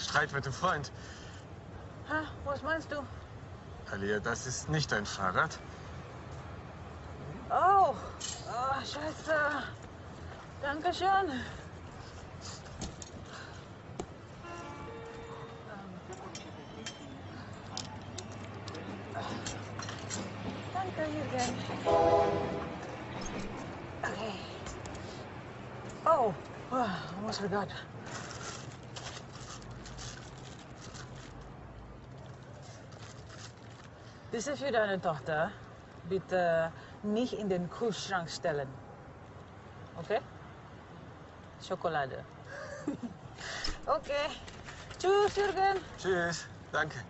Streit mit dem Freund. Ha, was meinst du? Alia, das ist nicht dein Fahrrad. Oh, oh scheiße. Dankeschön. Danke, Jürgen. Okay. Oh, oh, almost forgot. Diese für deine Tochter bitte nicht in den Kühlschrank stellen. Okay? Schokolade. okay. Tschüss, Jürgen. Tschüss. Danke.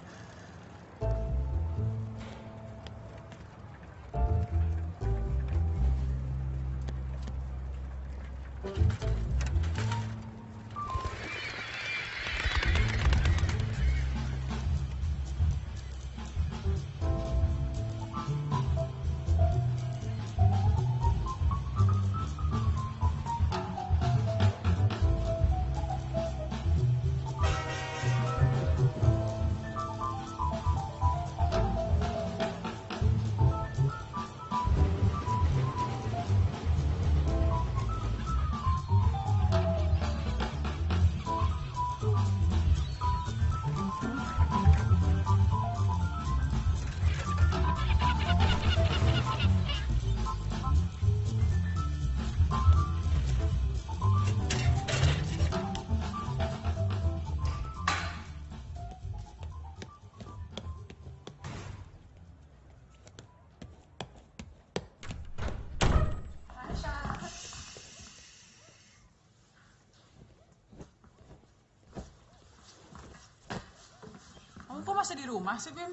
Sih, Bim?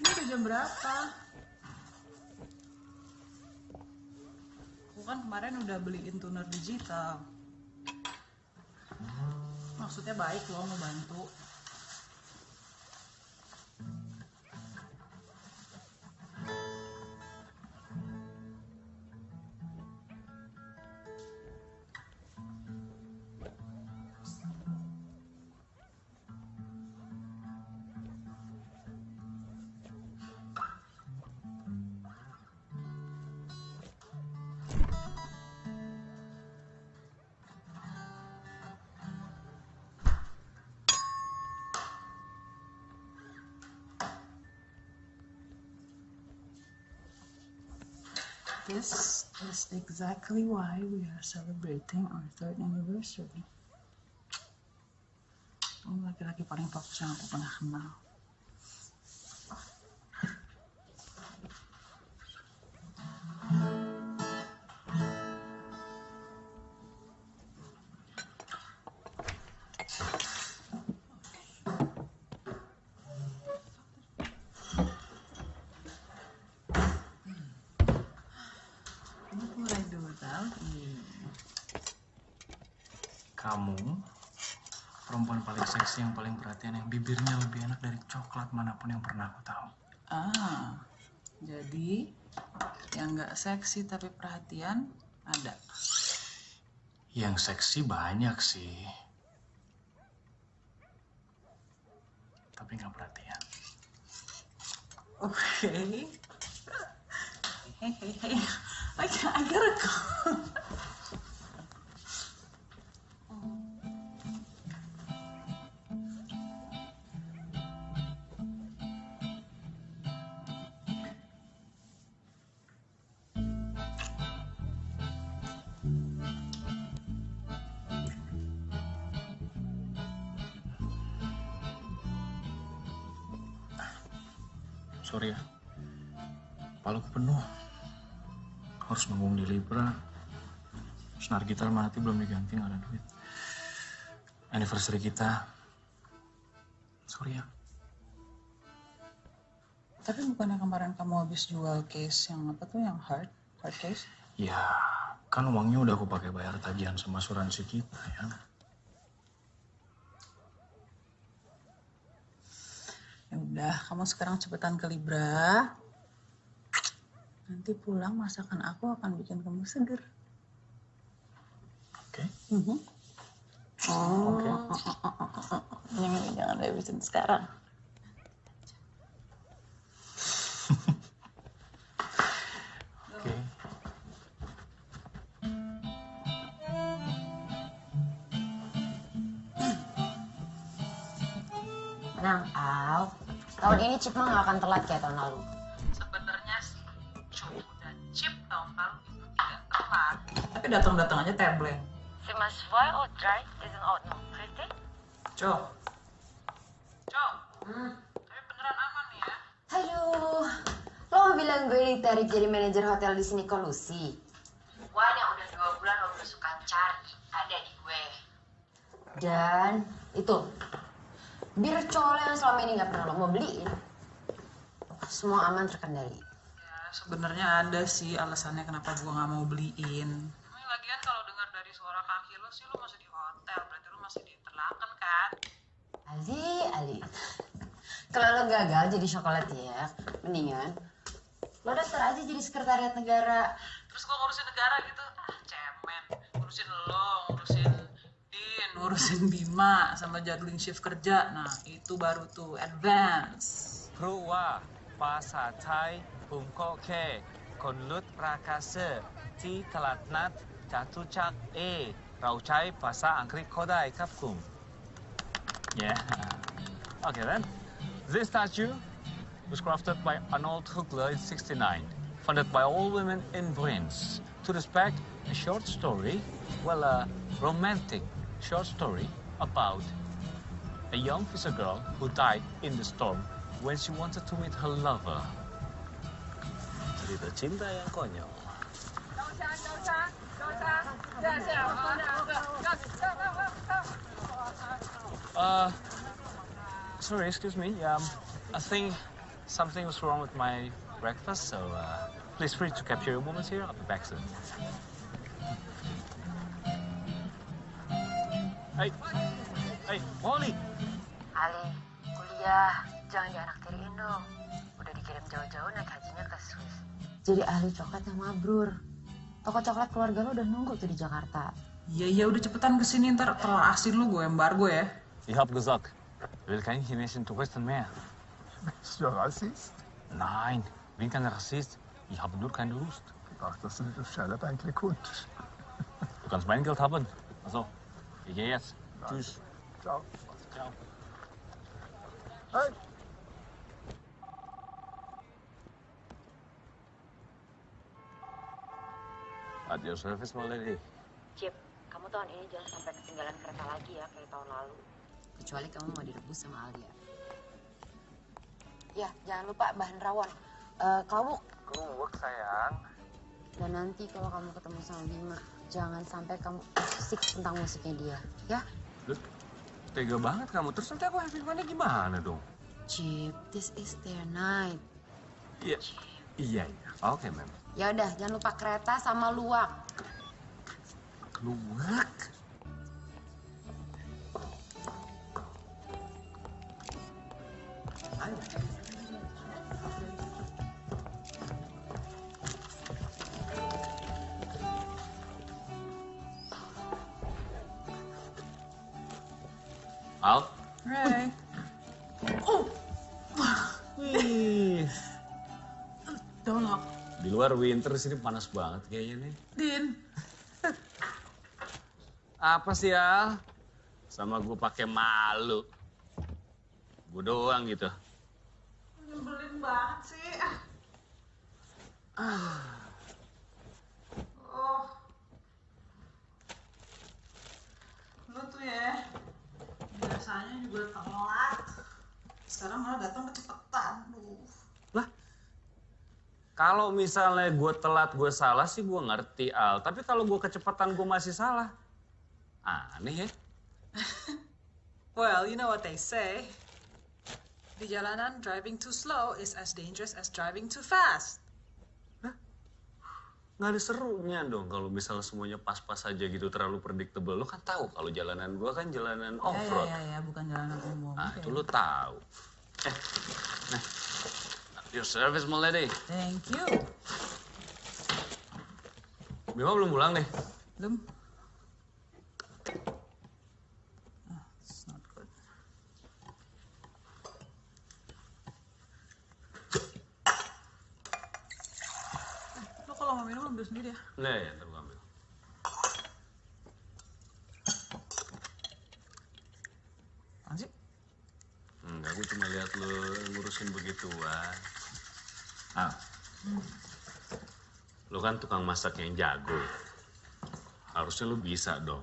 Ini udah jam berapa? Aku kan kemarin udah beliin tuner digital. Maksudnya baik loh, mau bantu. This is exactly why we are celebrating our third anniversary. Kamu laki-laki paling. Yang paling perhatian yang bibirnya lebih enak dari coklat mana pun yang pernah aku tahu. Ah, jadi yang nggak seksi tapi perhatian ada. Yang seksi banyak sih. Tapi nggak perhatian. Oke. Hey, hey, hey. I, I gotta go. Sorry ya. Paluku penuh. Harus nunggu di Libra. Senar gitar mati belum diganti nggak ada duit. Anniversary kita. Sorry ya. Tapi bukannya kemarin kamu habis jual case yang apa tuh yang hard, hard case? Ya, kan uangnya udah aku pakai bayar tagihan sama asuransi kita ya. Ya udah, kamu sekarang cepetan ke Libra. Nanti pulang masakan aku akan bikin kamu seger. Oke. Mhm. Oh, Oke. jangan jangan habisin sekarang. Oke. Tahun ini Cip mah gak akan telat kayak tahun lalu. Sebenarnya sih Cu dan Chip tahun lalu itu tidak telat. Tapi datang-datang aja tebleng. C'est ma voix au dry is an out no. Pretty? Cok. Cok. Tapi beneran aman nih ya. Aduh, lo mau bilang gue ditarik jadi manajer hotel di sini kolusi? Wan yang udah dua bulan lo berusukan cari ada di gue. Dan itu, bir cowok yang selama ini nggak pernah lo mau beliin, semua aman terkendali. Ya, sebenarnya ada sih alasannya kenapa gua nggak mau beliin. Emang lagian kalau dengar dari suara kaki lo sih lo masih di hotel, berarti lo masih diterlakan kan? Ali, Ali. Kalau lo gagal jadi ya, mendingan lo daftar aja jadi sekretariat negara. Terus gua ngurusin negara gitu, ah cemen. Ngurusin lo, ngurusin ngurusin Bima sama jadwalin shift kerja. Nah itu baru tuh advance. ครูว่าภาษาไทยผมก็แค่คนลุดราคาเซอร์ที่ตลาดนัดจตุจักรเอ เราใช้ภาษาอังกฤษก็ได้ครับคุณ Yeah. Okay then. This statue was crafted by Arnold Hugler in 69, funded by all women in Bruins to respect a short story, well, a romantic short story about a young fisher girl who died in the storm when she wanted to meet her lover. Cinta yang konyol. Uh, sorry, excuse me. Um, I think something was wrong with my breakfast, so uh, please free to capture your moments here. I'll be back soon. Hey, hey, Molly. Ali, kuliah, jangan dianaktiriin dong. Udah dikirim jauh-jauh naik hajinya ke Swiss. Jadi ahli coklat yang mabrur. Toko coklat keluarga lo udah nunggu tuh di Jakarta. Iya iya udah cepetan ke sini ntar telur asin lu gue embargo ya. Ich hab gesagt, will kein chinesischen Touristen mehr. Bist du Rassist? Nein, bin kein Rassist. Ich habe nur keine Lust. Ach, das sind das Schelle eigentlich gut. Du kannst mein Geld haben. Also, jetzt. Tschüss. Ciao. Ciao. Hey! At your service, my lady. Cip, kamu tahun ini jangan sampai ketinggalan kereta lagi ya kayak tahun lalu. Kecuali kamu mau direbus sama Alia. Ya, jangan lupa bahan rawon. Eh, klawuk. Keluak, sayang. Dan nanti kalau kamu ketemu sama Bima, jangan sampai kamu asik tentang musiknya dia. Ya? Lu tega banget kamu. Terus nanti aku happy money gimana dong? Cip, this is their night. Iya. Iya, iya. Oke, mem. Ya udah, jangan lupa kereta sama luwak. Keluak. Al? Hey. Wih. Dolok. Di luar winter sini panas banget kayaknya nih. Din. Apa sih ya? Sama gue pakai malu. Gue doang gitu. Nyebelin banget sih. Oh. Lu tuh ya. Biasanya juga telat. Sekarang malah datang kecepatan. Duh. Lah, kalau misalnya gue telat gue salah sih gue ngerti Al. Tapi kalau gue kecepatan gue masih salah. Aneh ya. Well, you know what they say. Di jalanan, driving too slow is as dangerous as driving too fast. Nggak ada serunya dong kalau misalnya semuanya pas-pas aja gitu terlalu predictable. Lo kan tahu kalau jalanan gue kan jalanan Ya, off-road. ya, ya, ya, bukan jalanan umum. Nah, Oke. itu lo tahu. Eh, nah. Your service, my lady. Thank you. Bima belum pulang nih. Belum? Ambil sendiri ya. Nah ya, ntar gua ambil. Apaan sih? Enggak, gue cuma lihat lu ngurusin begituan. Ah. Lu kan tukang masak yang jago. Harusnya lu bisa dong.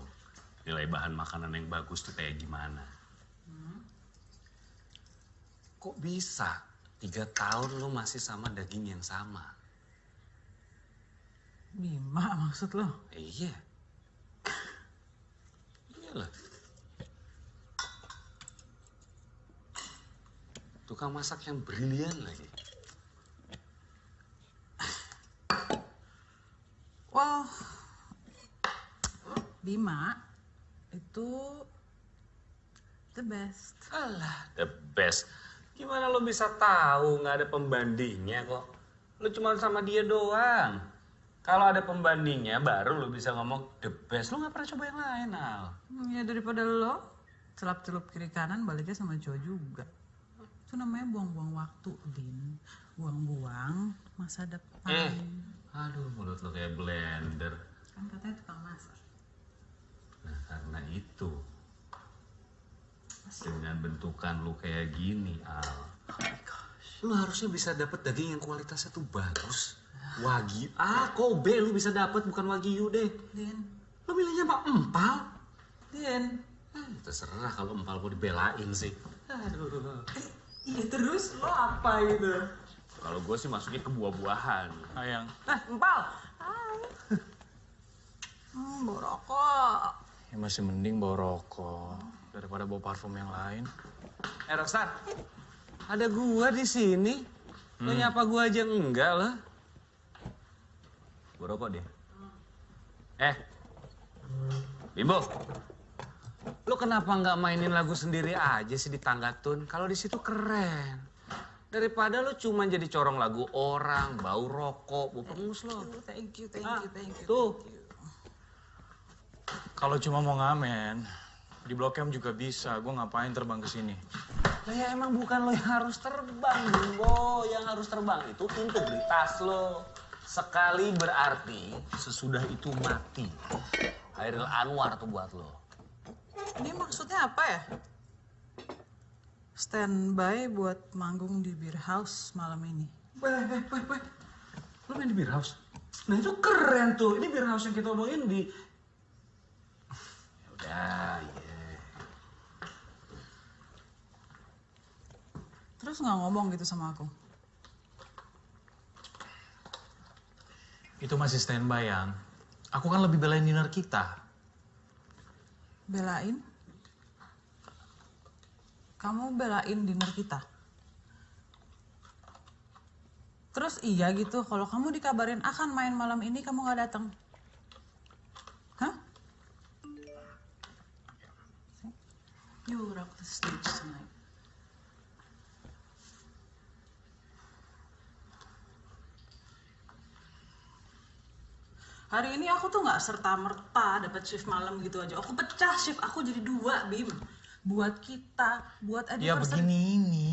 Nilai bahan makanan yang bagus tuh kayak gimana. Kok bisa? Tiga tahun lu masih sama daging yang sama. Bima maksud lo? Iya. Iyalah. Tukang masak yang brilian lagi. Well, Bima itu the best. Alah, the best. Gimana lo bisa tahu nggak ada pembandingnya kok? Lo cuma sama dia doang. Kalau ada pembandingnya, baru lo bisa ngomong the best. Lo nggak pernah coba yang lain, Al. Ya daripada lo celup-celup kiri kanan baliknya sama cowok juga. Itu namanya buang-buang waktu, Din. Buang-buang masa depan. Eh, aduh mulut lo kayak blender. Kan katanya tukang masak. Nah, karena itu. Dengan bentukan lu kayak gini, Al. Lu harusnya bisa dapet daging yang kualitasnya tuh bagus. Wagyu. Ah, Kobe lu bisa dapet bukan Wagyu deh. Din, Lu milihnya Pak Empal. Din. Ah, terserah kalau Empal mau dibelain sih. Aduh. Iya terus lo apa gitu? Kalau gue sih masuknya ke buah-buahan. Ayang. Eh, empal. Hai. Hmm, bawa rokok. Ya masih mending bawa rokok daripada bawa parfum yang lain. Eh, Rockstar. Ada gua di sini. Lu nyapa gua aja enggak lah. Gua rokok deh. Eh. Bimbo. Lu kenapa nggak mainin lagu sendiri aja sih di tangga tun? Kalau di situ keren. Daripada lu cuma jadi corong lagu orang, bau rokok, bau pengus lo. Thank you, thank Ah, you, thank you. tuh. thank you. Kalau cuma mau ngamen, di Blok M juga bisa. Gue ngapain terbang ke sini? Lah ya emang bukan lo yang harus terbang, Bimbo. Yang harus terbang itu integritas lo. Sekali berarti, sesudah itu mati. Hairil Anwar tuh buat lo. Ini maksudnya apa ya? Standby buat manggung di Beer House malam ini. Weh, weh, weh, weh. Lo main di beer house? Nah itu keren tuh. Ini beer house yang kita omongin di... Ya udah, iya. Terus nggak ngomong gitu sama aku? Itu masih standby, yang. Aku kan lebih belain dinner kita. Belain? Kamu belain dinner kita? Terus iya gitu, kalau kamu dikabarin akan main malam ini, kamu nggak datang. Hah? You rock the stage tonight. Hari ini aku tuh nggak serta merta dapat shift malam gitu aja. Aku pecah shift aku jadi dua, Bim. Buat kita, buat Ya anniversary. begini ini.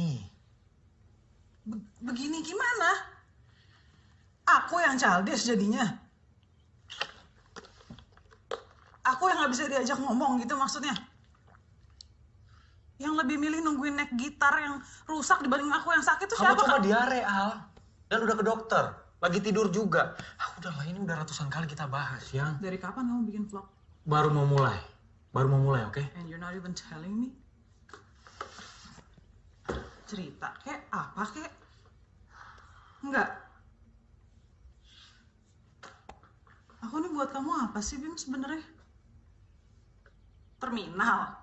Be- begini gimana? Aku yang childish jadinya. Aku yang nggak bisa diajak ngomong gitu maksudnya. Yang lebih milih nungguin naik gitar yang rusak dibanding aku yang sakit tuh Kamu siapa? coba diare, Al. Dan udah ke dokter. Lagi tidur juga. Ah, udahlah, ini udah ratusan kali kita bahas, yang. Dari kapan kamu bikin vlog? Baru mau mulai. Baru mau mulai, oke? And you're not even telling me? Cerita kek apa kek? Enggak. Aku nih buat kamu apa sih Bim sebenarnya? Terminal.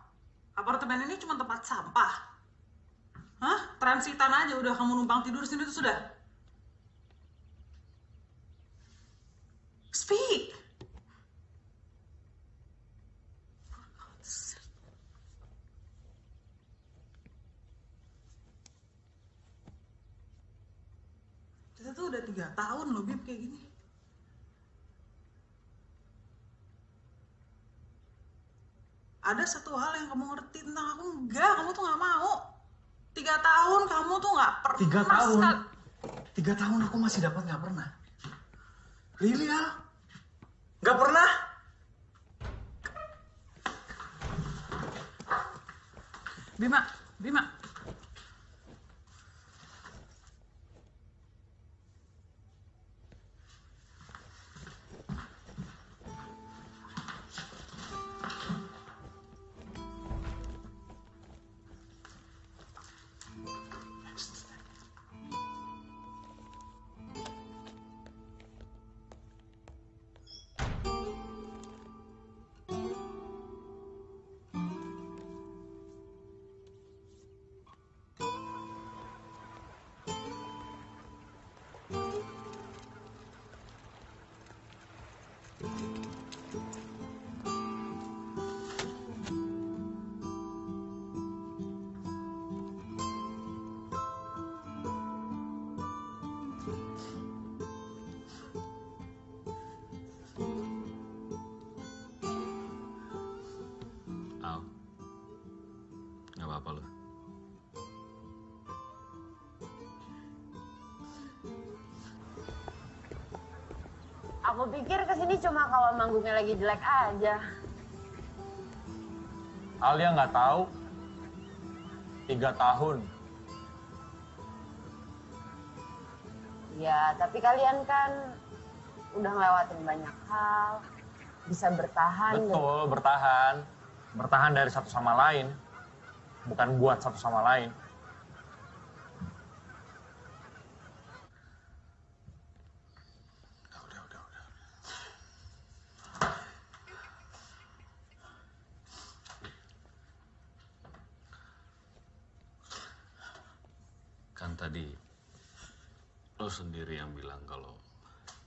Apartemen ini cuma tempat sampah. Hah? Transitan aja udah kamu numpang tidur sini tuh sudah. Speak. Kita tuh udah tiga tahun loh Bib kayak gini. Ada satu hal yang kamu ngerti tentang aku enggak, kamu tuh nggak mau. Tiga tahun kamu tuh nggak pernah. Tiga tahun? Tiga tahun aku masih dapat nggak pernah. Really Al? Gak pernah? Bima, Bima. Ke sini cuma kalau manggungnya lagi jelek aja. Alia nggak tahu. Tiga tahun. Ya, tapi kalian kan udah ngelewatin banyak hal, bisa bertahan. dan- Betul, bertahan. Bertahan dari satu sama lain. Bukan buat satu sama lain. Udah, udah, udah, udah. Kan tadi lo sendiri yang bilang kalau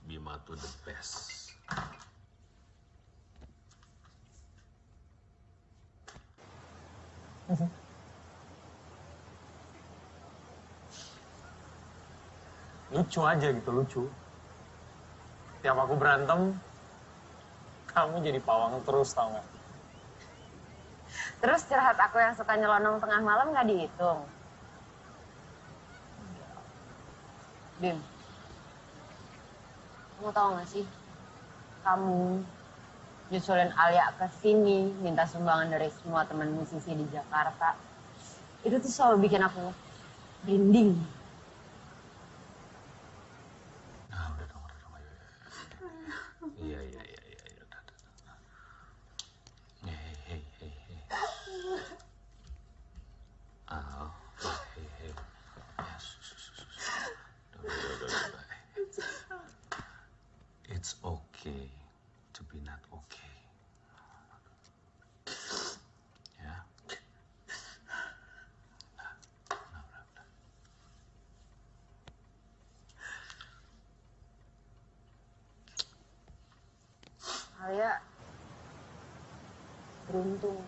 Bima tuh the best. Lucu aja gitu, lucu. Tiap aku berantem, kamu jadi pawang terus tau gak? Terus curhat aku yang suka nyelonong tengah malam nggak dihitung. Bim, kamu tahu nggak sih? Kamu nyusulin Alia ke sini, minta sumbangan dari semua teman musisi di Jakarta. Itu tuh selalu bikin aku merinding. Nah, udah dong, udah dong, ayo, ayo, ayo. Iya, iya, iya, iya, iya, udah, udah. udah. Hei, hei, hei, hei. Al, hei, hei. Ya, sus, sus, sus, sus. Udah, udah, udah, udah, udah. It's okay to be not okay. Ya. Nah, nah, udah, udah. Alia beruntung.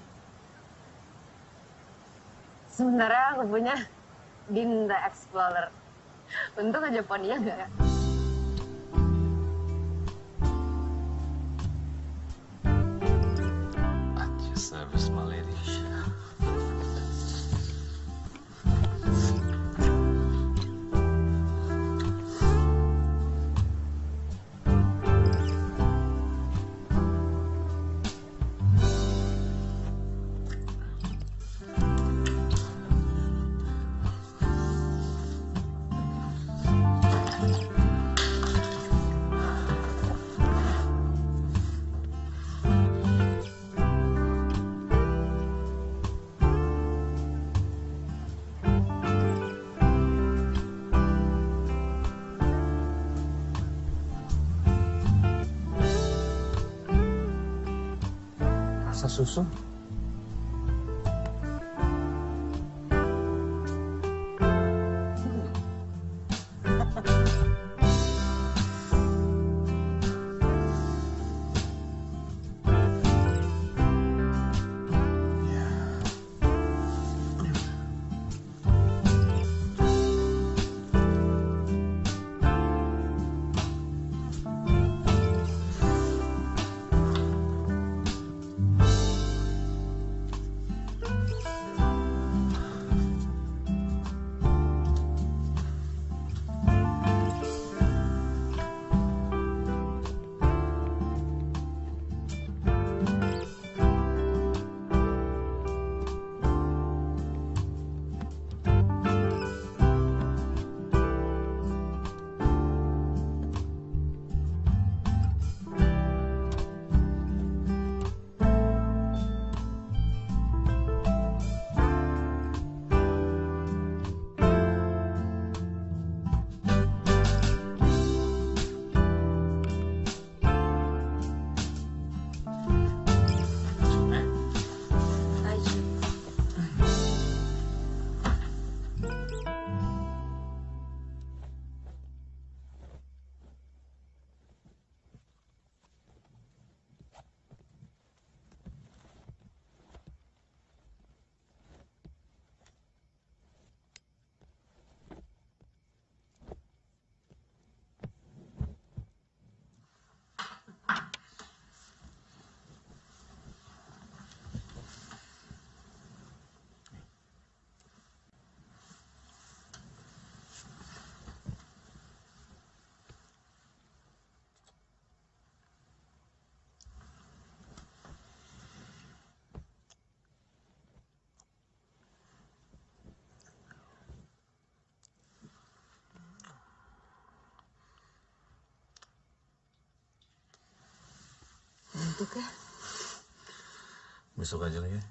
Sebenarnya aku punya Dinda Explorer. Untung aja poninya nggak Rasa susu? Ngantuk ya. Besok aja lagi.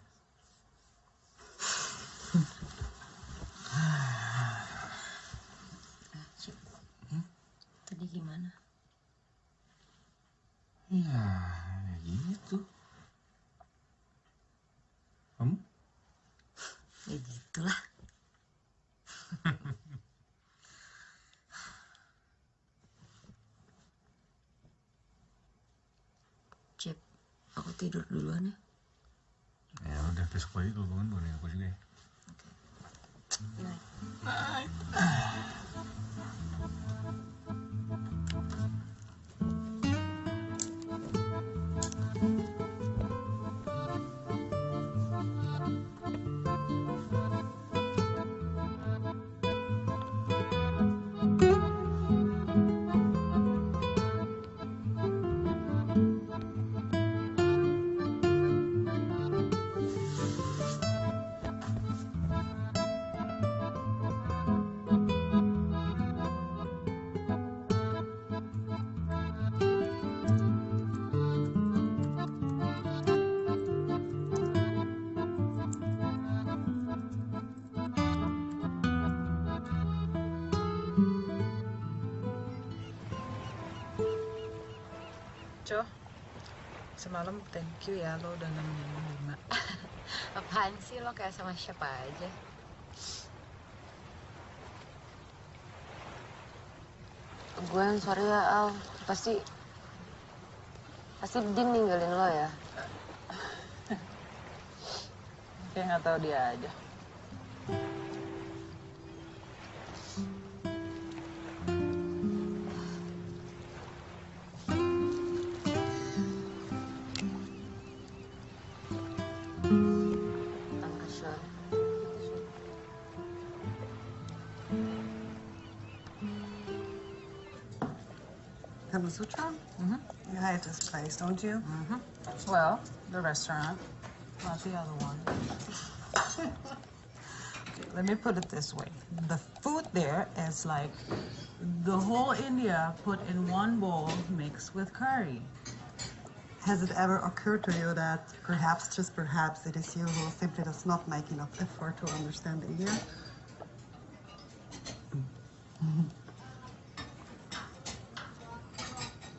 Semalam thank you ya lo udah nemenin Bima. Apaan sih lo kayak sama siapa aja? Gue yang sorry ya Al, pasti pasti Din ninggalin lo ya. Kayak nggak tahu dia aja. Place, don't you? Well, the restaurant, not the other one. okay, let me put it this way. The food there is like the whole India put in one bowl mixed with curry. Has it ever occurred to you that perhaps, just perhaps, it is you who simply does not make enough effort to understand India?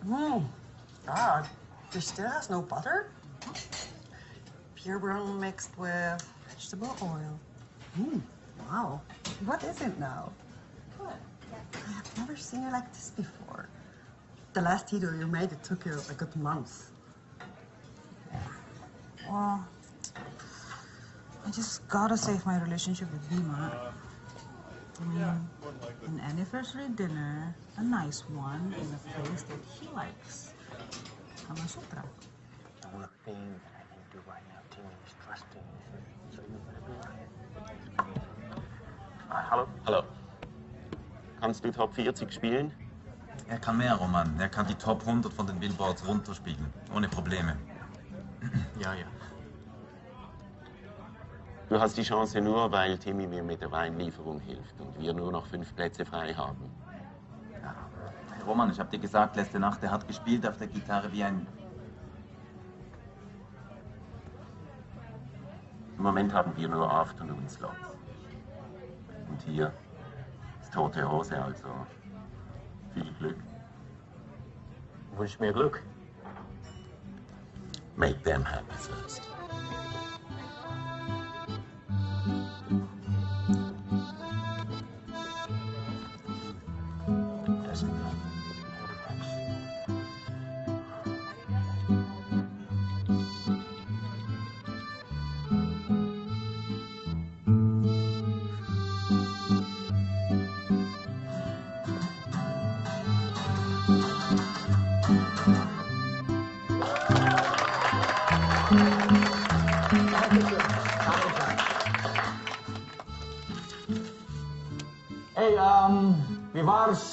Mm. God, this still has no butter? Pure brown mixed with vegetable oil. Mm. Wow. What is it now? I have never seen it like this before. The last video you made, it took you a good month. Well, I just gotta save my relationship with Bima. I mean, an anniversary dinner, a nice one, in a place that he likes. Kama Sutra. The only thing that I can do right now, Timmy, is trust him. So you better be right. Hallo? Hallo. Kannst du Top 40 spielen? Er kann mehr, Roman. Er kann die Top 100 von den Billboards runterspielen. Ohne Probleme. Ja, ja. Du hast die Chance nur, weil Timmy mir mit der Weinlieferung hilft und wir nur noch fünf Plätze frei haben. Roman, ich hab dir gesagt, letzte Nacht, er hat gespielt auf der Gitarre wie ein... Im Moment haben wir nur Afternoon-Slots. Und hier ist tote Hose, also viel Glück. Wünsch mir Glück. Make them happy first.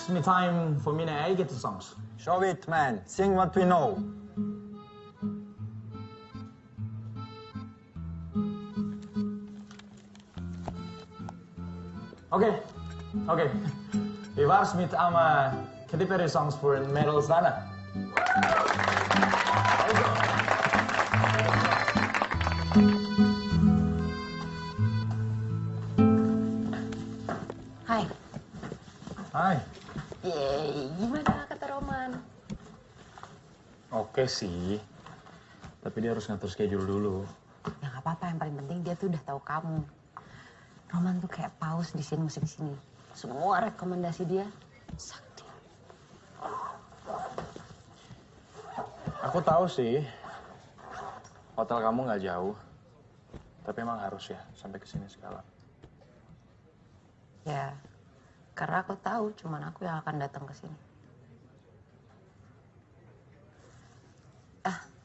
War's mit einem von meinen eigenen Songs? Show it, man. Sing what we know. Okay, okay. Wie war's mit einem äh, Katy Perry Songs für Metal Sana? Sih. Tapi dia harus ngatur schedule dulu. Ya nggak apa-apa, yang paling penting dia tuh udah tahu kamu. Roman tuh kayak paus di scene musik sini. Semua rekomendasi dia sakti. Aku tahu sih. Hotel kamu nggak jauh. Tapi emang harus ya sampai ke sini segala. Ya, karena aku tahu cuman aku yang akan datang ke sini.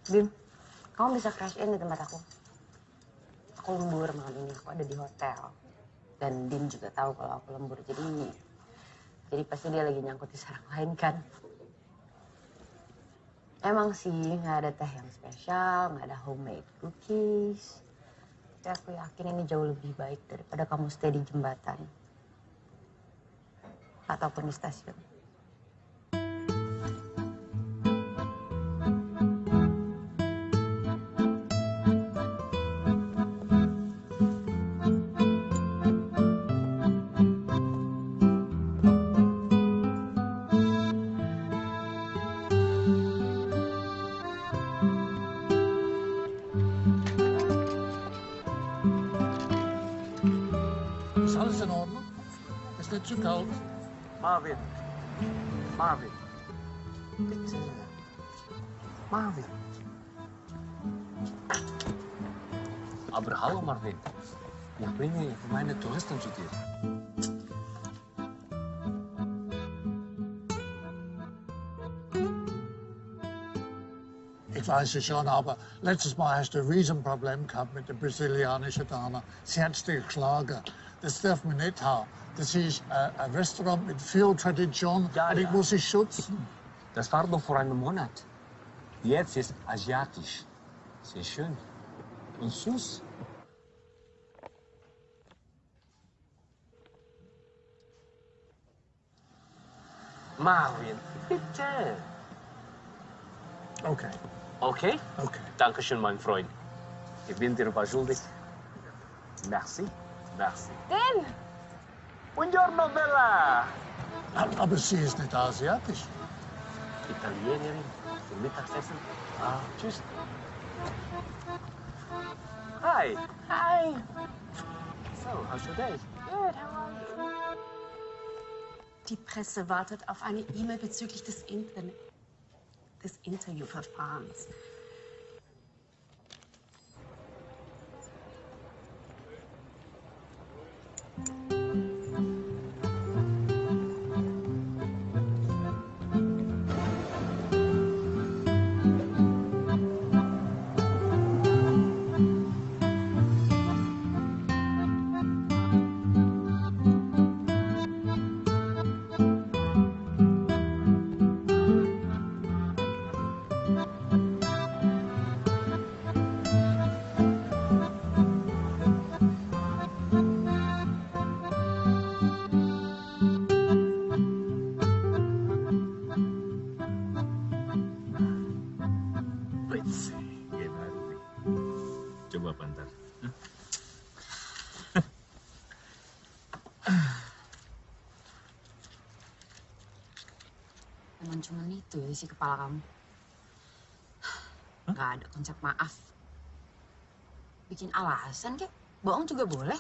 Bim, kamu bisa crash in di tempat aku. Aku lembur malam ini, aku ada di hotel. Dan Dim juga tahu kalau aku lembur, jadi jadi pasti dia lagi nyangkut di sarang lain kan. Emang sih nggak ada teh yang spesial, nggak ada homemade cookies. Tapi aku yakin ini jauh lebih baik daripada kamu stay di jembatan ataupun di stasiun. Marvin. Aber hallo Marvin. Ich bringe meine Touristen zu dir. Ich weiß es schon, aber letztes Mal hast du ein Riesenproblem gehabt mit der brasilianischen Dame. Sie hat dir geschlagen. Das darf man nicht haben. Das ist äh, ein Restaurant mit viel Tradition Ja, und ich ja. muss es schützen. Das war doch vor einem Monat. Jetzt ist asiatisch. Sehr schön. Und süß. Marvin, bitte. Okay, Okay? okay. Dankeschön, mein Freund. Ich bin dir was schuldig. Merci. Merci. Tim! Buongiorno, Bella. Aber sie ist nicht asiatisch. Italienerin für Mittagessen. Ah, tschüss. Hi. Hi! So, how's your day? Good, how are you? Die Presse wartet auf eine E-Mail bezüglich des, Inter des Interviewverfahrens. Kepala kamu. Gak ada konsep maaf. Bikin alasan kek, bohong juga boleh.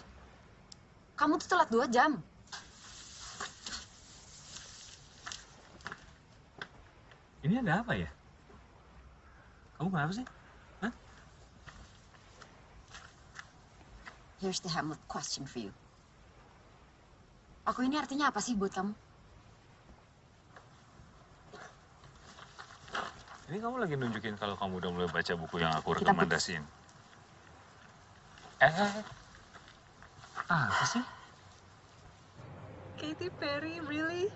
Kamu tuh telat dua jam. Ini ada apa ya? Kamu kenapa sih? Here's the Hamlet question for you. Aku ini artinya apa sih buat kamu? Ini kamu lagi nunjukin kalau kamu udah mulai baca buku yang aku rekomendasiin. Eh, eh, eh. apa sih? Katy Perry, really?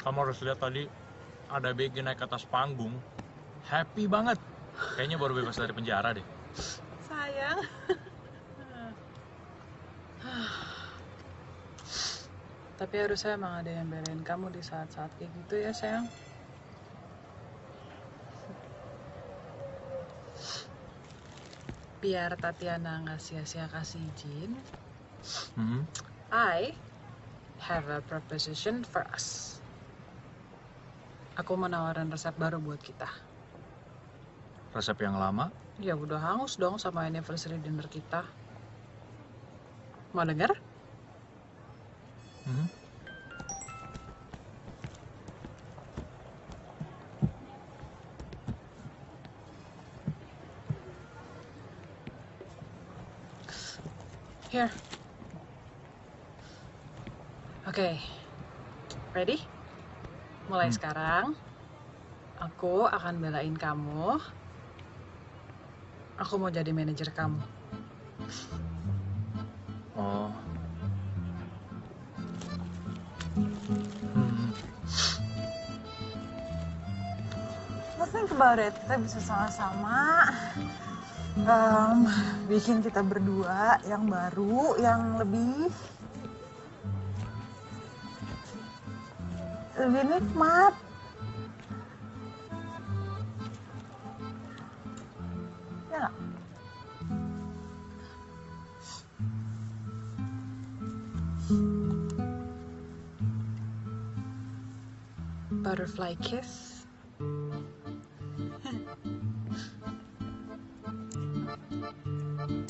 Kamu harus lihat tadi ada BG naik ke atas panggung. Happy banget. Kayaknya baru bebas dari penjara deh. Sayang. Tapi harusnya emang ada yang belain kamu di saat-saat kayak gitu ya sayang. Biar Tatiana nggak sia-sia kasih izin, Hmm. I have a proposition for us. Aku mau nawarin resep baru buat kita. Resep yang lama? Ya udah hangus dong sama anniversary dinner kita. Mau denger? Hmm. Here. Oke. Ready? Mulai sekarang, aku akan belain kamu. Aku mau jadi manajer kamu. Oh. Hmm. Let's think about it. Kita bisa sama-sama em, bikin kita berdua yang baru, yang lebih lebih nikmat. Ya? Butterfly kiss.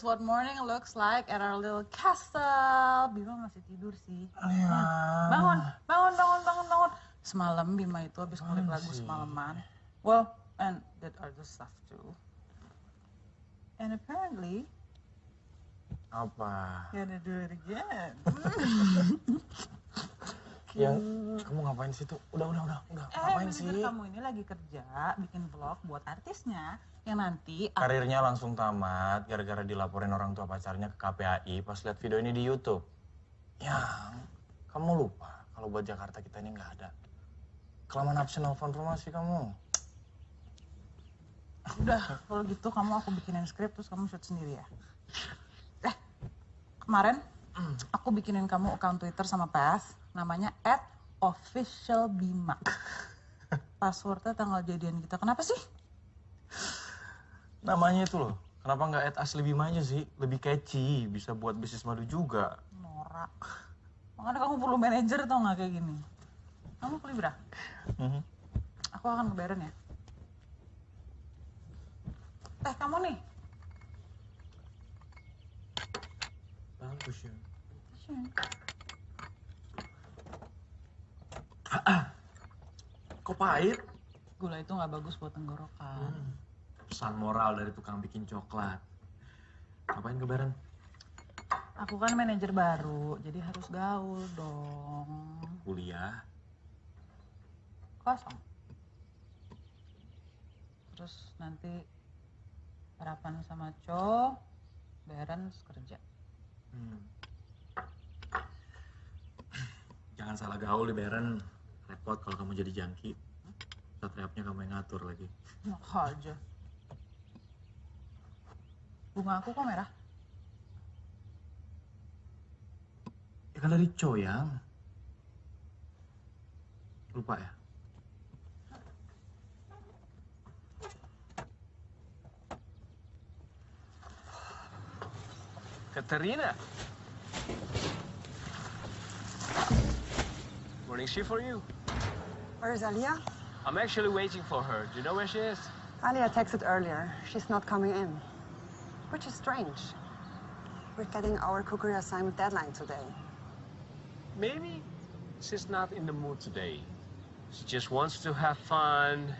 is what morning looks like at our little castle. Bima masih tidur sih. Bangun, bangun, bangun, bangun, bangun. Semalam Bima itu habis ngulik lagu semalaman. Well, and that other stuff too. And apparently, Apa? gonna do it again. Yang kamu ngapain sih tuh? Udah, udah, udah, udah. Eh, Ngapain sih? kamu ini lagi kerja, bikin vlog buat artisnya. Yang nanti Karirnya langsung tamat gara-gara dilaporin orang tua pacarnya ke KPAI pas lihat video ini di YouTube. Yang kamu lupa kalau buat Jakarta kita ini nggak ada. Kelamaan absen nelfon rumah sih kamu. Udah, kalau gitu kamu aku bikinin skrip terus kamu shoot sendiri ya. Eh, kemarin aku bikinin kamu account Twitter sama Path, namanya @officialbima. Passwordnya tanggal jadian kita. Kenapa sih? Namanya itu loh. Kenapa nggak add asli Bima aja sih? Lebih catchy, bisa buat bisnis madu juga. Norak. Makanya kamu perlu manajer tau nggak kayak gini. Kamu beli berapa? Mhm. Aku akan ngebayarin ya. Eh, kamu nih. Bagus ya. Kok pahit? Gula itu nggak bagus buat tenggorokan. Pesan moral dari tukang bikin coklat. Ngapain kebaran? Aku kan manajer baru, jadi harus gaul dong. Kuliah. Kosong. Terus nanti harapan sama Co, bayaran terus kerja. Hmm. Jangan salah gaul di Beren. Repot kalau kamu jadi jangki. Satriapnya kamu yang ngatur lagi. Enak aja. Bunga aku kok merah? Ya kan dari Co yang. Lupa ya? Katerina. Morning shift for you. Where's Alia? I'm actually waiting for her. Do you know where she is? Alia texted earlier. She's not coming in. Which is strange. We're getting our cookery assignment deadline today. Maybe she's not in the mood today. She just wants to have fun.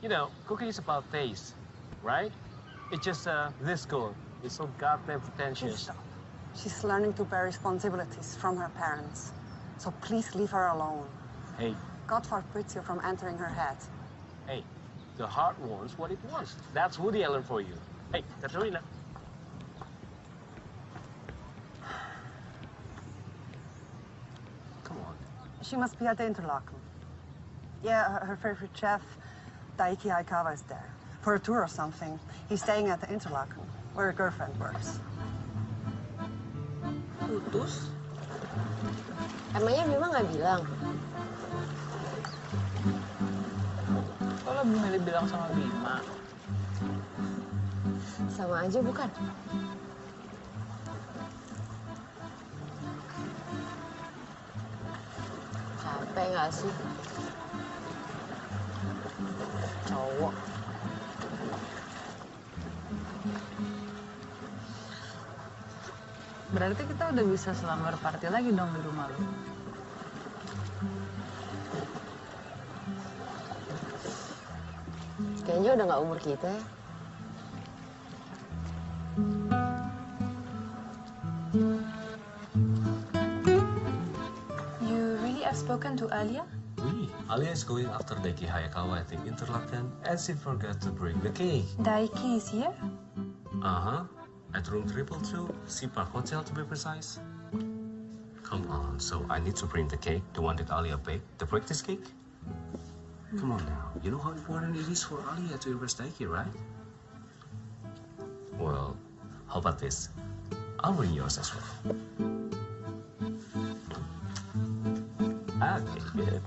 You know, cooking is about taste, right? It's just uh, this girl. It's so goddamn pretentious. stop. She's learning to bear responsibilities from her parents. So please leave her alone. Hey, God forbids you from entering her head. hey, the heart wants what it wants. That's Woody Allen for you. Hey, Katerina. Come on. She must be at the Interlaken. Yeah, her, her favorite chef, Daiki Aikawa, is there. For a tour or something. He's staying at the Interlaken, where her girlfriend works. Putus? Emangnya Bima nggak bilang? Kok lo milih bilang sama Bima? Sama aja bukan? Capek nggak sih? Cowok. Berarti kita udah bisa selamar party lagi dong di rumah lu. Kayaknya udah nggak umur kita ya. You really have spoken to Alia? Oui, Alia is going after Daiki Hayakawa at the Interlaken and she forgot to bring the cake. Daiki is here? Uh-huh. At room triple two, Sea Park Hotel to be precise. Come on, so I need to bring the cake, the one that Alia baked, the practice cake? Come on now, you know how important it is for Alia to impress Daiki, right? Well, how about this? I'll bring yours as well. Ah, okay, good.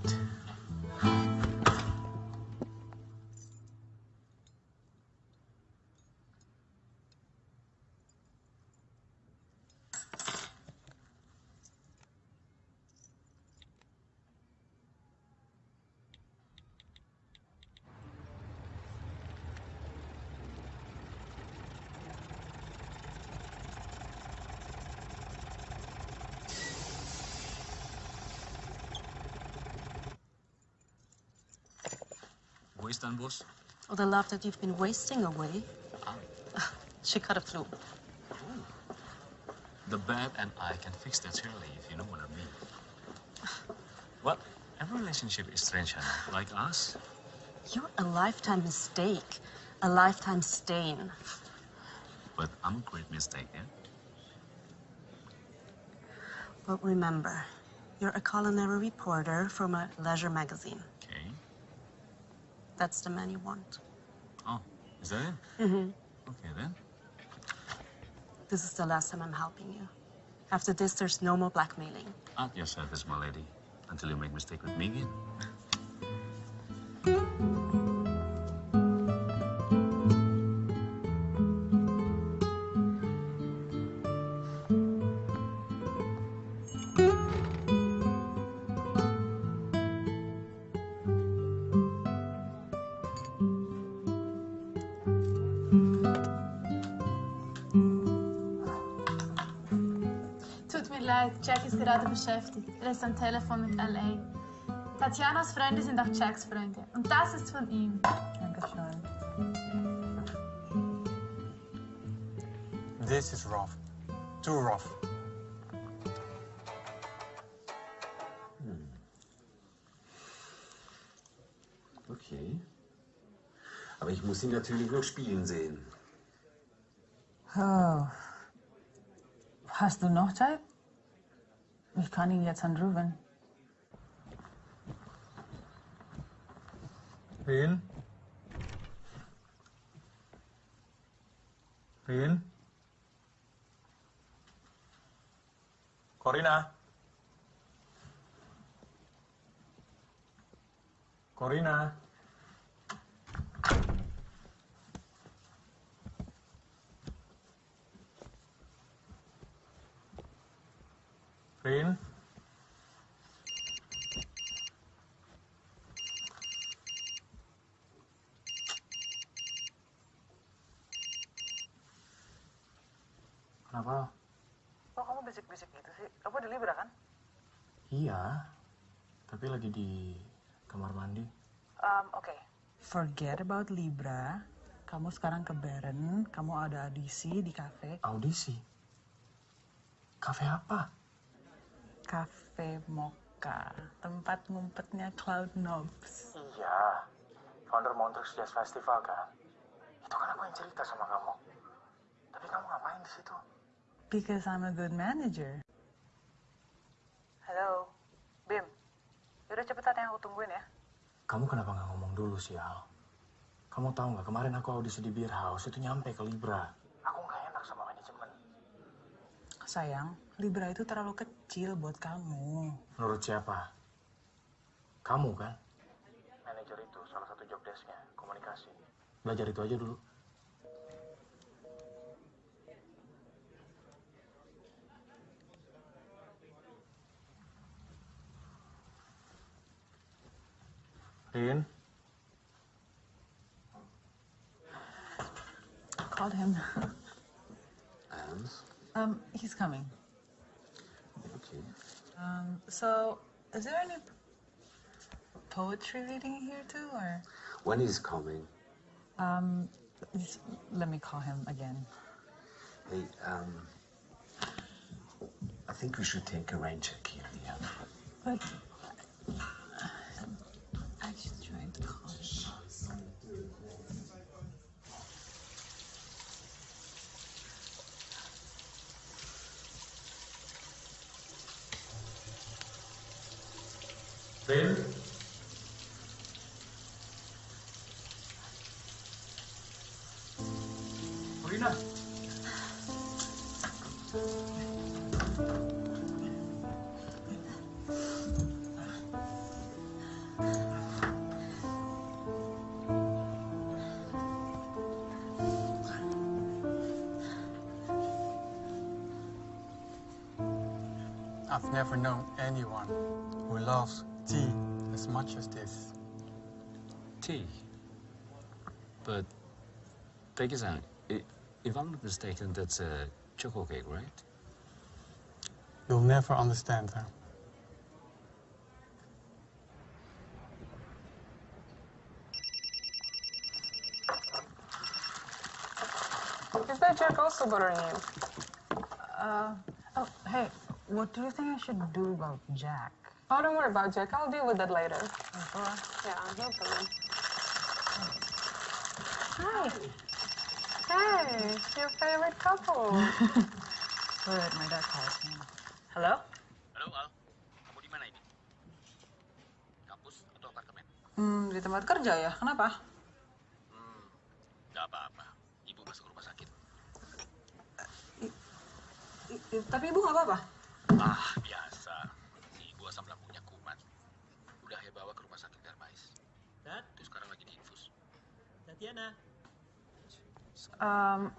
All the love that you've been wasting away. Ah. She cut a flu. The bad and I can fix that surely, if you know what I mean. Well, every relationship is strange, Hannah. Like us. You're a lifetime mistake, a lifetime stain. But I'm a great mistake, yeah? But remember, you're a culinary reporter from a leisure magazine. That's the man you want. Oh, is that it? Mm-hmm. Okay, then. This is the last time I'm helping you. After this, there's no more blackmailing. At your service, my lady. Until you make mistake with me again. Er ist am Telefon mit LA. Tatjanas Freunde sind auch Jacks Freunde. Und das ist von ihm. Dankeschön. This is rough. Too rough. Okay. Aber ich muss ihn natürlich noch spielen sehen. Oh. Hast du noch Zeit? Ich kann ihn jetzt anrufen. Rin? Rin? Corina? Corina? Rin? Kenapa? Kok kamu bisik-bisik gitu sih? Kamu di Libra kan? Iya, tapi lagi di kamar mandi. Um, Oke. Forget about Libra. Kamu sekarang ke Beren. Kamu ada audisi di cafe. Audisi? Kafe apa? Cafe Mocha. Tempat ngumpetnya Cloud Knobs. Iya, founder Montreux Jazz Festival kan. Itu kan aku yang cerita sama kamu. Tapi kamu ngapain di situ? Because I'm a good manager. Halo, Bim. Yaudah cepetan yang aku tungguin ya. Kamu kenapa nggak ngomong dulu sih, Al? Kamu tahu nggak kemarin aku audisi di Beer House itu nyampe ke Libra. Aku nggak enak sama manajemen. Sayang, Libra itu terlalu kecil buat kamu. Menurut siapa? Kamu kan? Manajer itu salah satu job desk-nya, komunikasi. Belajar itu aja dulu. Rin, Called him. And? Um, he's coming. Um, so, is there any poetry reading here too, or? When he's coming, Um, let me call him again. hey, um, I think we should take a rain check here, yeah? But I just trying to call him. Rin? Rina. I've never known anyone who loves tea as much as this. Tea. But, Peggy-san, i- if I'm not mistaken, that's a choco cake, right? You'll never understand her. Is that Jack also bothering you? Uh, oh, hey, what do you think I should do about Jack? Oh, don't worry about Jack. I'll deal with that later. Yeah, no problem. Hi. Hey, your favorite couple. Good, my dad calls me. Hello? Halo, Al. Kamu di mana ini? Kampus atau apartemen? Hmm, di tempat kerja ya. Kenapa? Gak apa-apa. Ibu masuk rumah sakit. I- i- tapi ibu nggak apa-apa. Ah, biasa. Si ibu asam lambungnya kumat. Udah ya bawa ke rumah sakit Darmais. Tat, Tuh sekarang lagi di infus. Tatiana. Um,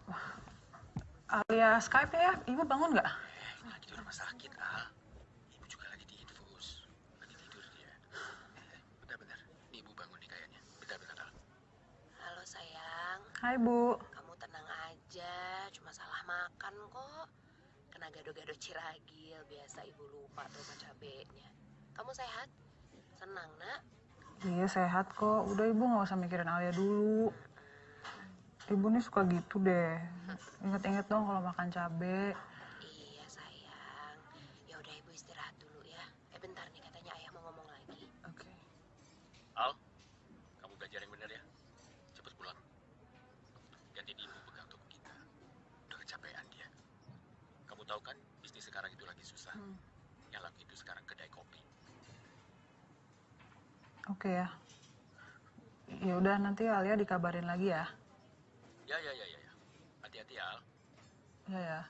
alias Skype ya, ibu bangun nggak? Lagi di rumah sakit, Al. Ibu juga lagi di infus. Lagi tidur dia. Bentar-bentar. Ini ibu bangun nih kayaknya. Bentar-bentar, Al. Halo sayang, Hai bu. kamu tenang aja, cuma salah makan kok. Kena gado-gado ciragil, biasa ibu lupa tuh sama cabenya. Kamu sehat? Senang nak? Iya sehat kok. Udah ibu nggak usah mikirin Alia dulu. Ibu nih suka gitu deh. Ingat-ingat dong kalau makan cabe. Iya sayang. Ya udah ibu istirahat dulu ya. Eh bentar nih katanya ayah mau ngomong lagi. Oke. Al, kamu belajar yang benar ya. Cepet pulang. Gantiin ibu pegang toko kita. Udah kecapean dia. Kamu tahu kan, bisnis sekarang itu lagi susah. Yang laku itu sekarang kedai kopi. Oke ya. Ya udah nanti Alia dikabarin lagi ya. Ya, ya, ya, ya. ya. Hati-hati ya, Al. Ya ya.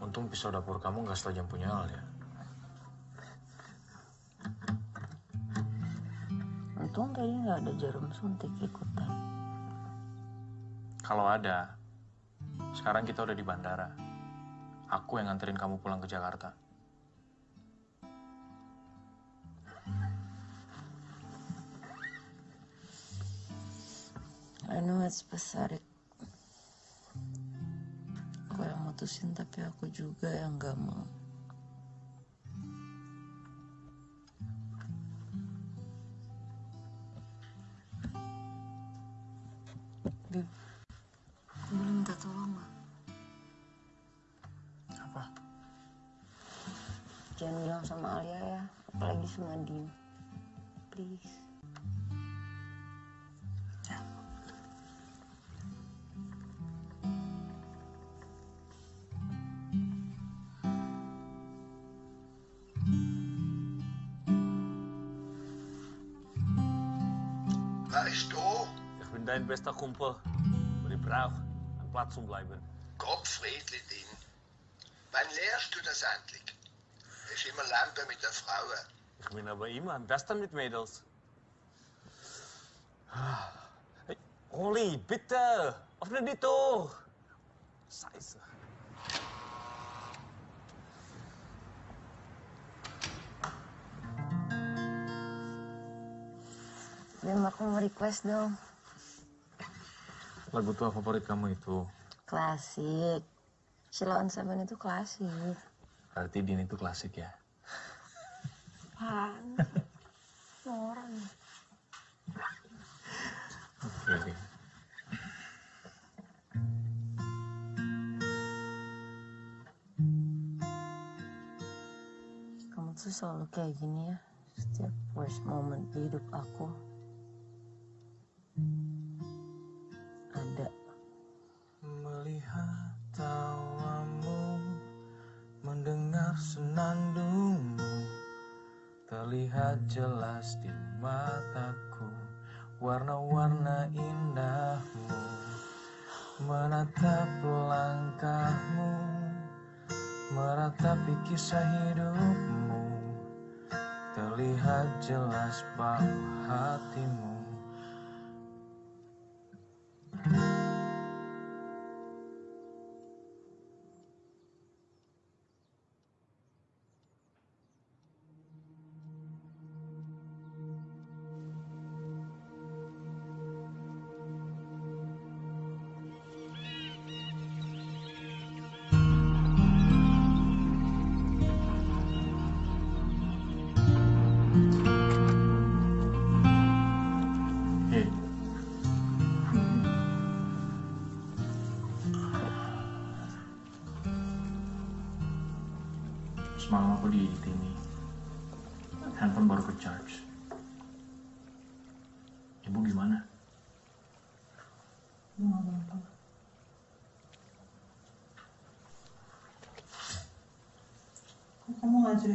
Untung pisau dapur kamu nggak setajam punya Al ya. Untung tadi nggak ada jarum suntik ikutan. Kalau ada, sekarang kita udah di bandara. Aku yang nganterin kamu pulang ke Jakarta. I know it's pathetic. Aku yang mutusin tapi aku juga yang gak mau. Bester Kumpel. Und ich brauche einen Platz zum Bleiben. Gottfriedli Ding, wann lehrst du das endlich? Du bist immer Lampe mit der Frauen. Ich bin aber immer am besten mit Mädels. Hey, Oli, bitte! Öffne die Tür! Scheiße. Aku mau request dong. Lagu tua favorit kamu itu. Klasik. Sheila on Seven itu klasik. Berarti Din itu klasik ya. Apaan? Orang. Oke, Din. Kamu tuh selalu kayak gini ya. Setiap worst moment di hidup aku. Melihat tawamu, mendengar senandungmu, terlihat jelas di mataku, warna-warna indahmu, menatap langkahmu, meratapi kisah hidupmu, terlihat jelas bahwa hatimu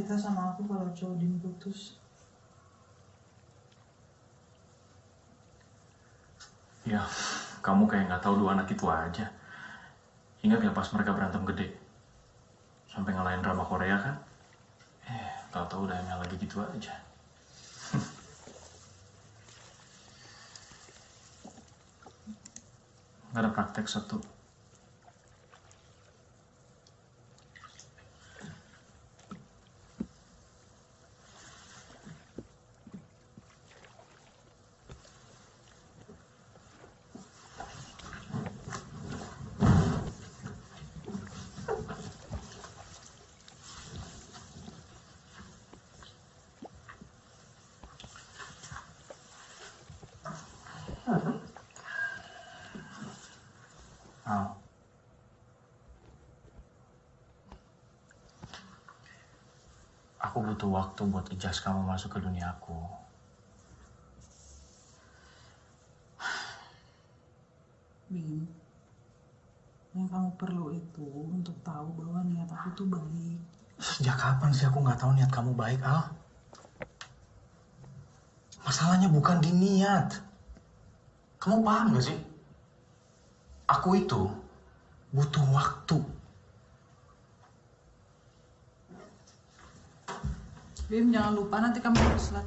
cerita sama aku kalau Jodin putus? Ya, kamu kayak nggak tahu dua anak itu aja. Ingat ya pas mereka berantem gede? Sampai ngalahin drama Korea kan? Eh, tahu-tahu udah yang lagi gitu aja. Nggak ada praktek satu. Al. Aku butuh waktu buat adjust kamu masuk ke dunia aku. Bim, yang kamu perlu itu untuk tahu bahwa niat aku tuh baik. Sejak kapan sih aku nggak tahu niat kamu baik, Al? Masalahnya bukan di niat. Kamu paham gak sih? Aku itu butuh waktu. Bim, jangan lupa nanti kamu harus lat.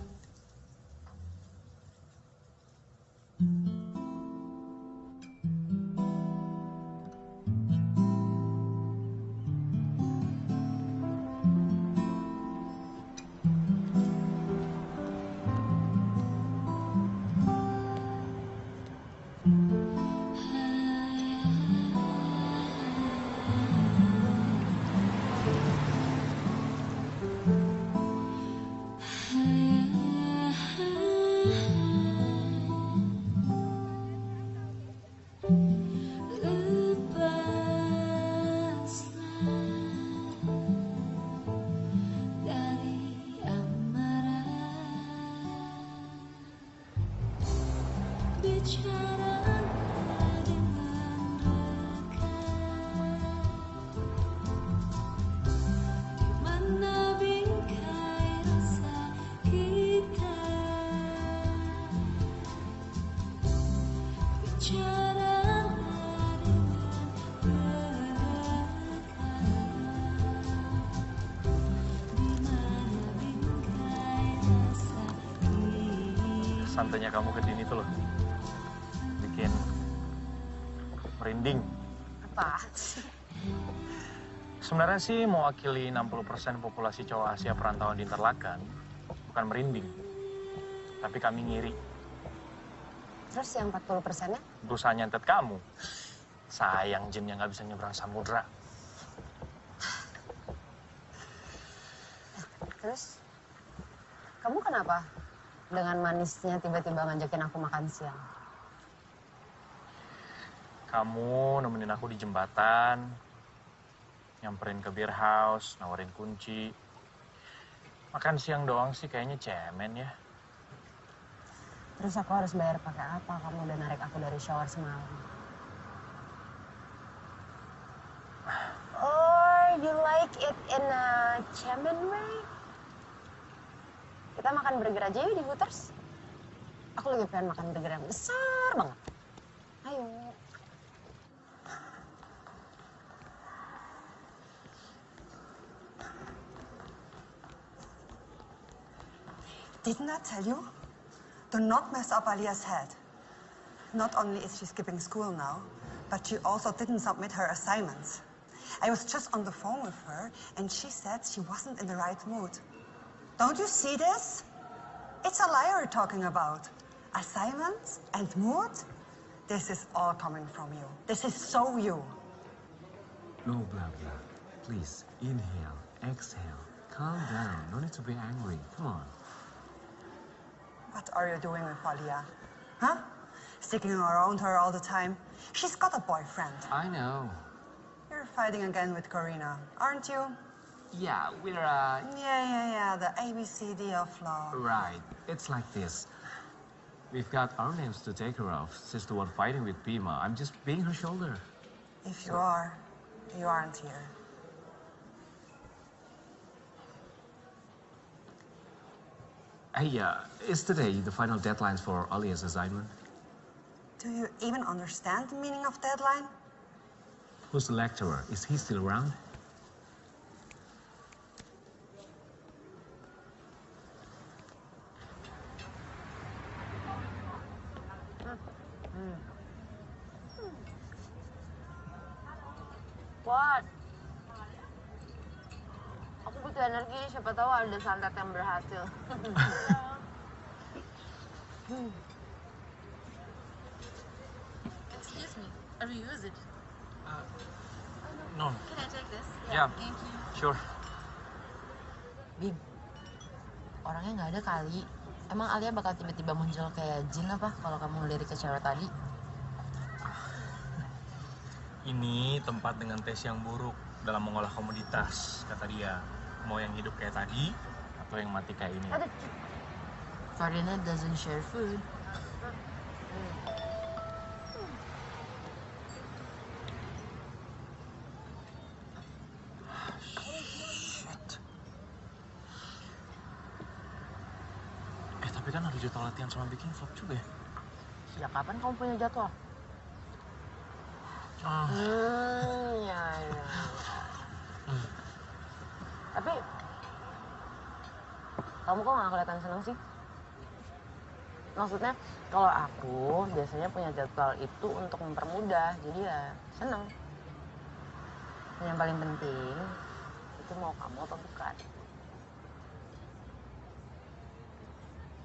Santainya kamu ke Dini tuh loh. Bikin merinding. Apa? Sebenarnya sih mewakili 60% populasi cowok Asia perantauan di Interlaken bukan merinding. Tapi kami ngiri. Terus yang 40 persennya? Berusaha nyantet kamu. Sayang jinnya nggak bisa nyebrang samudra. Terus kamu kenapa dengan manisnya tiba-tiba ngajakin aku makan siang? Kamu nemenin aku di jembatan, nyamperin ke beer house, nawarin kunci. Makan siang doang sih kayaknya cemen ya. Terus aku harus bayar pakai apa? Kamu udah narik aku dari shower semalam. Or you like it in a chairman way? Kita makan burger aja yuk di Hooters. Aku lagi pengen makan burger yang besar banget. Ayo. Didn't I tell you? Do not mess up Alia's head. Not only is she skipping school now, but she also didn't submit her assignments. I was just on the phone with her, and she said she wasn't in the right mood. Don't you see this? It's a liar talking about. Assignments and mood? This is all coming from you. This is so you. No blah blah. Please, inhale, exhale. Calm down. No need to be angry. Come on. What are you doing with Alia? Huh? Sticking around her all the time. She's got a boyfriend. I know. You're fighting again with Corina, aren't you? Yeah, we're, uh, Yeah, yeah, yeah, the ABCD of love. right. It's like this. We've got our names to take care of. Since the one fighting with Pima, I'm just being her shoulder. If you are, you aren't here. Hey, uh, is today the final deadline for Alia's assignment? Do you even understand the meaning of deadline? Who's the lecturer? Is he still around? What? Butuh energi, siapa tahu ada santet yang berhasil. Excuse me, I reuse it. No. Can I take this? Yeah. Thank you. Sure. Bim, orangnya nggak ada kali. Emang Alia bakal tiba-tiba muncul kayak jin apa kalau kamu ngelirik ke cewek tadi? Ini tempat dengan tes yang buruk dalam mengolah komoditas, kata dia. Mau yang hidup kayak tadi atau yang mati kayak ini. Farina doesn't share food. Eh tapi kan ada jadwal latihan sama bikin vlog juga ya. Sejak kapan kamu punya jadwal? Ah. Hmm, ya, ya. Tapi kamu kok nggak kelihatan seneng sih? Maksudnya kalau aku biasanya punya jadwal itu untuk mempermudah, jadi ya seneng. Dan yang paling penting itu mau kamu apa bukan?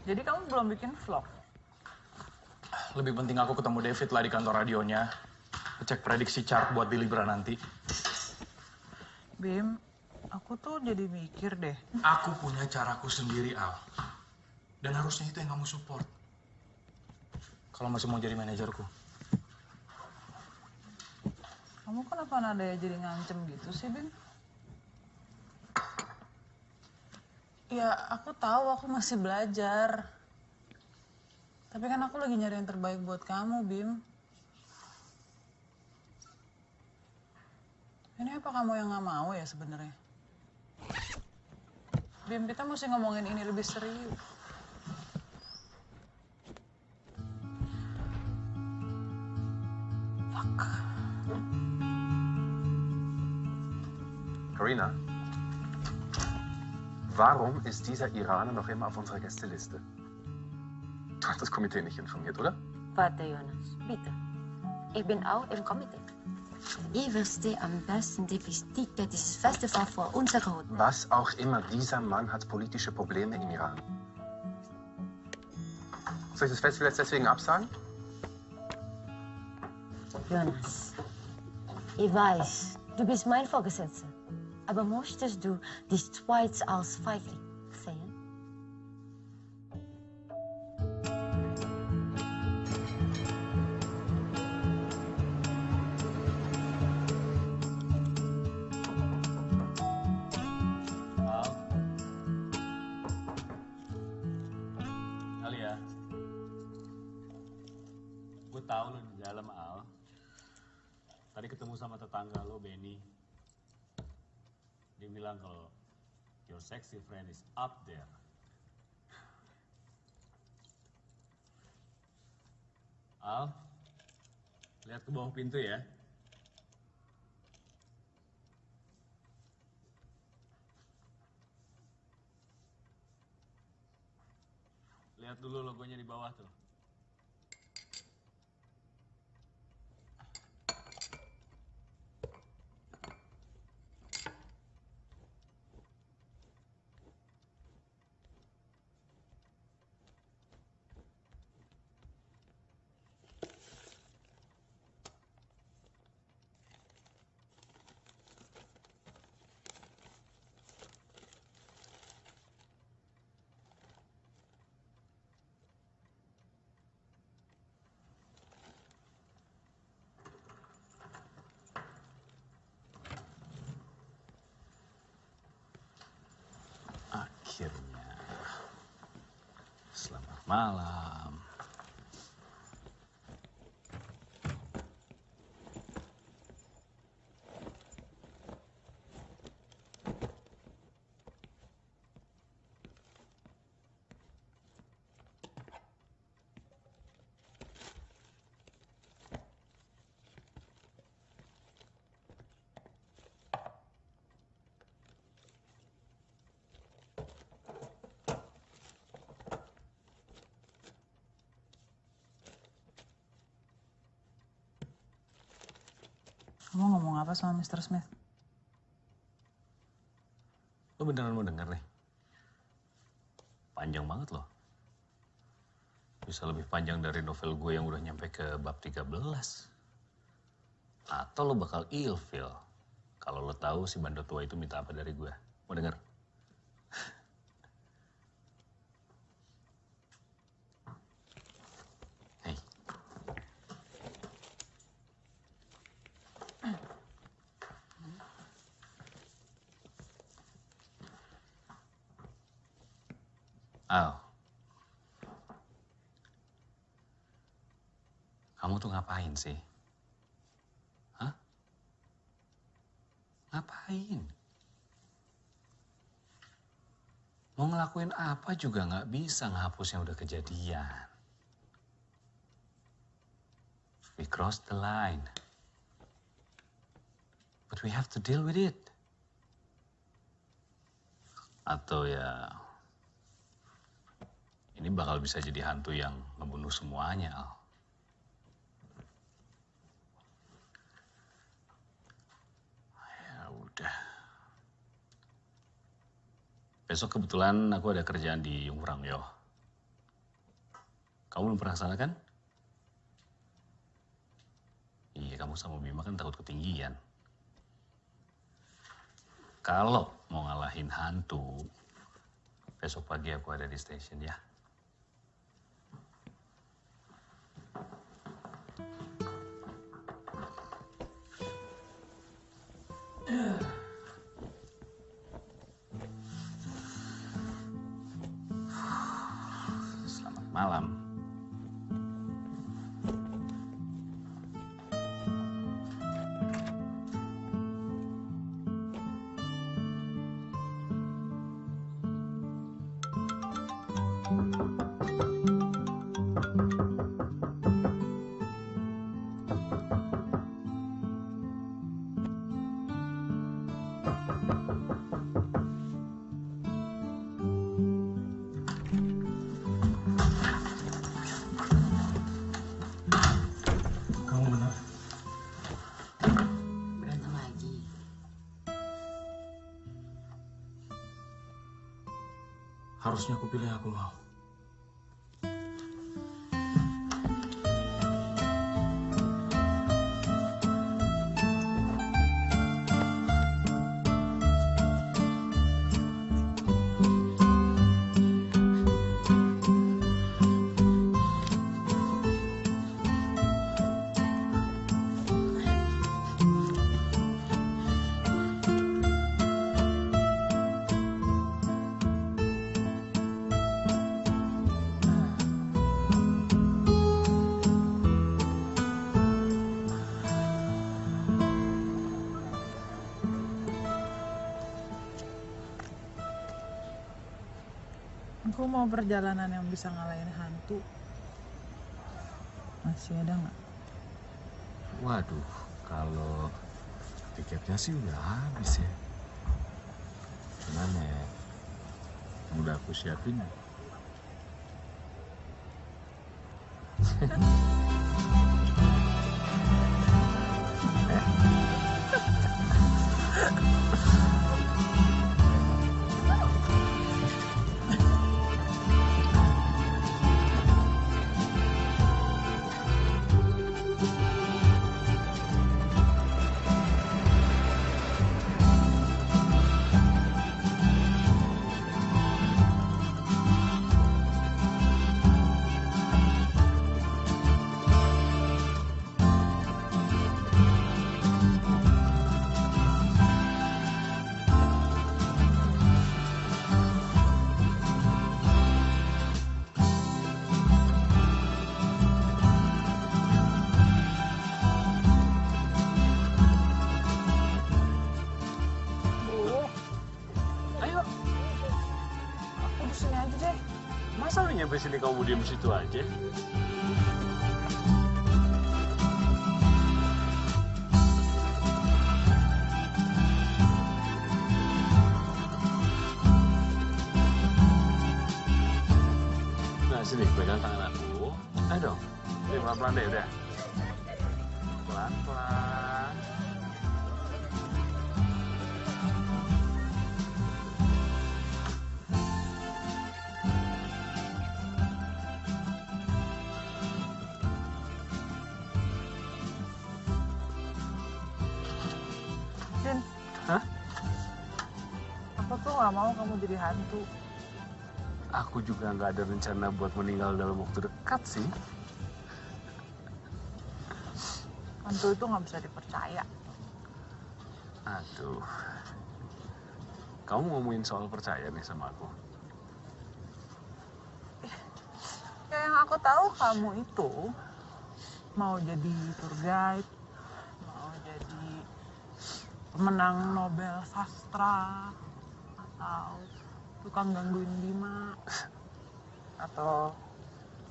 Jadi kamu belum bikin vlog? Lebih penting aku ketemu David lah di kantor radionya. Cek prediksi chart buat di Libra nanti. Bim, aku tuh jadi mikir deh. Aku punya caraku sendiri, Al. Dan harusnya itu yang kamu support. Kalau masih mau jadi manajerku. Kamu kenapa nadanya jadi ngancem gitu sih, Bim? Ya, aku tahu aku masih belajar. Tapi kan aku lagi nyari yang terbaik buat kamu, Bim. Ini apa kamu yang nggak mau ya sebenarnya? Bim, kita mesti ngomongin ini lebih serius. Karina, warum ist dieser Iraner noch immer auf unserer Gästeliste? Du hast das Komitee nicht informiert, oder? Warte, Jonas, bitte. Ich bin auch im Komitee. Ich verstehe am besten die Wichtigkeit dieses Festivals vor unserer Hut. Was auch immer, dieser Mann hat politische Probleme im Iran. Soll ich das Festival jetzt deswegen absagen? Jonas, ich weiß, du bist mein Vorgesetzter. Aber möchtest du die Schweiz als Feigling sexy friend is up there. Al, lihat ke bawah pintu ya. Lihat dulu logonya di bawah tuh. Selamat malam. Kamu ngomong apa sama Mr. Smith? Lo beneran mau denger nih? Panjang banget loh. Bisa lebih panjang dari novel gue yang udah nyampe ke bab 13. Atau lo bakal ilfil kalau lo tahu si bandot tua itu minta apa dari gue. Mau denger? Hei. Al. Kamu tuh ngapain sih? Hah? Ngapain? Mau ngelakuin apa juga nggak bisa ngehapus yang udah kejadian. We crossed the line. But we have to deal with it. Atau ya, ini bakal bisa jadi hantu yang ngebunuh semuanya, Al. Ya udah. Besok kebetulan aku ada kerjaan di Yungfrang, yo. Kamu belum pernah ke sana kan? Iya, kamu sama Bima kan takut ketinggian. Kalau mau ngalahin hantu, besok pagi aku ada di stasiun ya. Selamat malam. Harusnya aku pilih aku mau. Perjalanan yang bisa ngalahin hantu. Masih ada nggak? Waduh, kalau tiketnya sih udah habis ya. Cuman ya, udah aku siapin. Nyampe sini kamu diem situ aja? Hantu. Aku juga nggak ada rencana buat meninggal dalam waktu dekat sih. Hantu itu nggak bisa dipercaya. Aduh. Kamu ngomongin soal percaya nih sama aku. Ya yang aku tahu kamu itu mau jadi tour guide, mau jadi pemenang Nobel sastra, atau tukang gangguin Bima, atau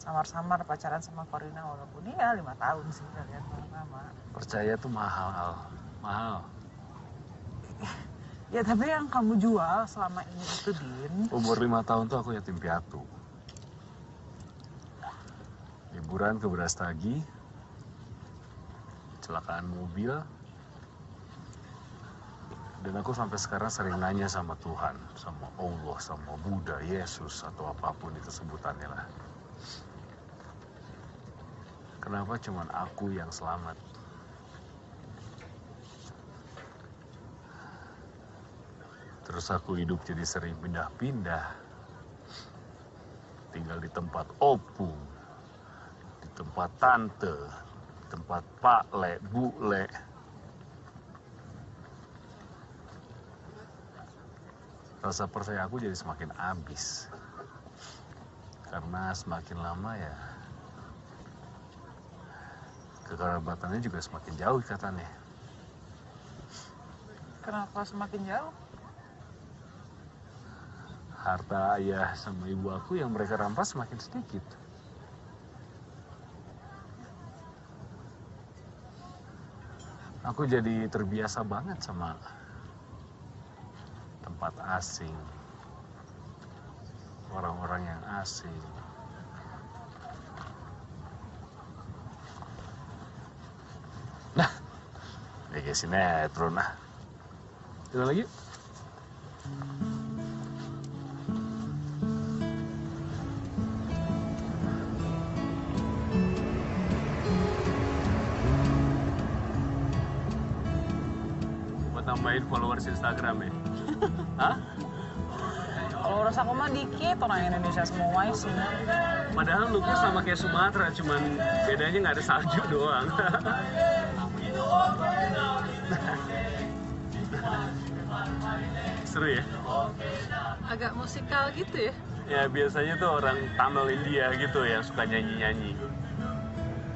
samar-samar pacaran sama Corina walaupun ya lima tahun sih kalian sama-sama. Percaya tuh mahal, Al. mahal. Ya tapi yang kamu jual selama ini itu Din, Umur lima tahun tuh aku yatim piatu. Liburan ke Brastagi, kecelakaan mobil, dan aku sampai sekarang sering nanya sama Tuhan, sama Allah, sama Buddha, Yesus, atau apa pun itu sebutannya lah. Kenapa cuman aku yang selamat? Terus aku hidup jadi sering pindah-pindah. Tinggal di tempat opung, di tempat tante, di tempat pak le, bu le. Rasa percaya aku jadi semakin habis. Karena semakin lama ya kekerabatannya juga semakin jauh katanya. kenapa semakin jauh? harta ayah sama ibu aku yang mereka rampas semakin sedikit. Aku jadi terbiasa banget sama tempat asing, orang-orang yang asing. Nah, ya kayak sinetron nah. Kita lagi. Nambahin followers Instagram ya? Hah? Kalau rasa aku mah dikit orang Indonesia semua sih. Padahal looknya sama kayak Sumatera, cuman bedanya nggak ada salju doang. Seru ya? Agak musikal gitu ya. Ya biasanya tuh orang Tamil India gitu yang suka nyanyi-nyanyi.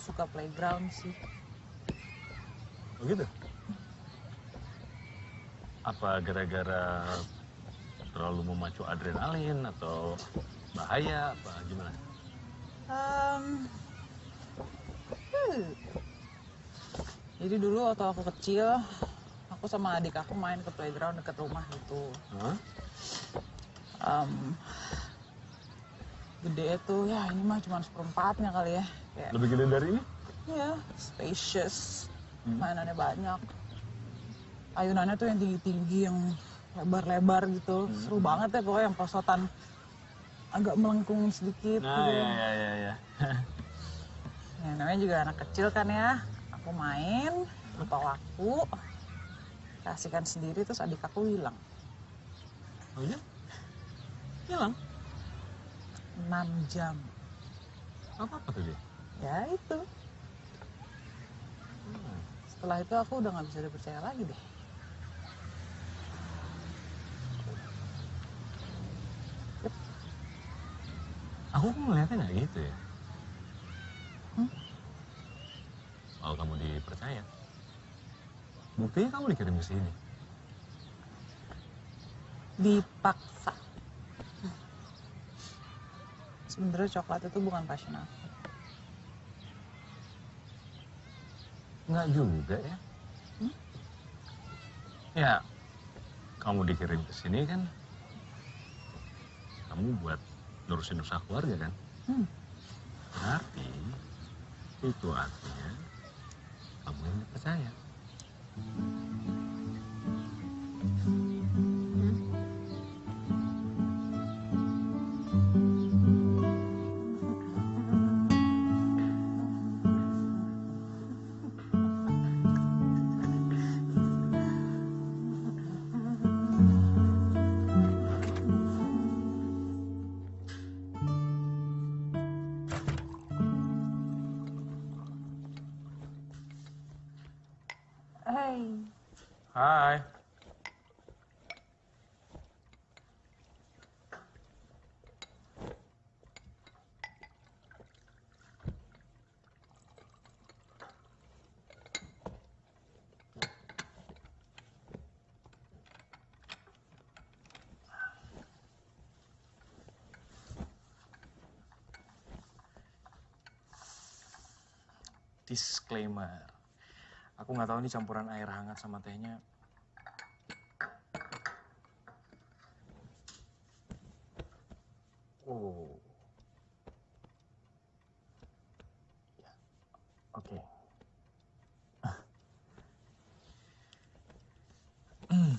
suka playground sih. Begitu? Apa gara-gara terlalu memacu adrenalin atau bahaya apa gimana? Um, hmm. Jadi dulu waktu aku kecil, aku sama adik aku main ke playground dekat rumah gitu. Hah? Um, gede tuh, ya ini mah cuma seperempatnya kali ya. Kayak, Lebih gede dari ini? ya, spacious, Hmm. mainannya banyak. Ayunannya tuh yang tinggi-tinggi, yang lebar-lebar gitu. Hmm. Seru banget ya pokoknya yang posotan agak melengkung sedikit Nah, gitu. ya ya ya ya. Ya, namanya juga anak kecil kan ya. Aku main, lupa waktu. Kasihkan sendiri terus adik aku hilang. Oh iya? Hilang? 6 jam. Apa apa tuh dia? Ya itu. Setelah itu aku udah nggak bisa dipercaya lagi deh. Aku kok ngeliatnya nggak gitu ya. Kalau kamu dipercaya, buktinya kamu dikirim ke sini. Dipaksa. Sebenarnya coklat itu bukan passion aku. Nggak juga ya. Ya, kamu dikirim ke sini kan, kamu buat nurusin usaha keluarga kan? Hmm. Berarti itu artinya kamu yang dipercaya. Hai. Hai. Disclaimer. Aku nggak tahu nih campuran air hangat sama tehnya. Oh. Ya. Oke. Hmm.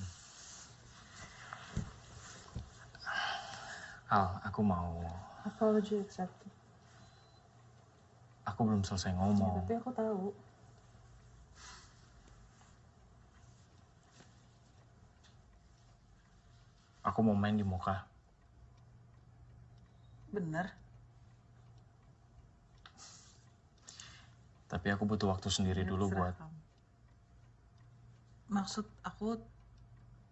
Al, aku mau. Apology accepted. Aku belum selesai Ya, ngomong. tapi aku tahu. Aku mau main di muka. Bener. Tapi aku butuh waktu sendiri dulu buat. Maksud aku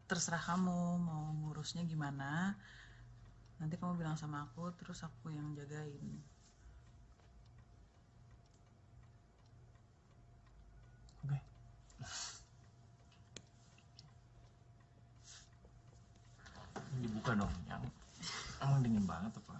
terserah kamu mau ngurusnya gimana. Nanti kamu bilang sama aku, terus aku yang jagain. Oke. Okay. Dibuka dong. Yang emang dingin banget apa?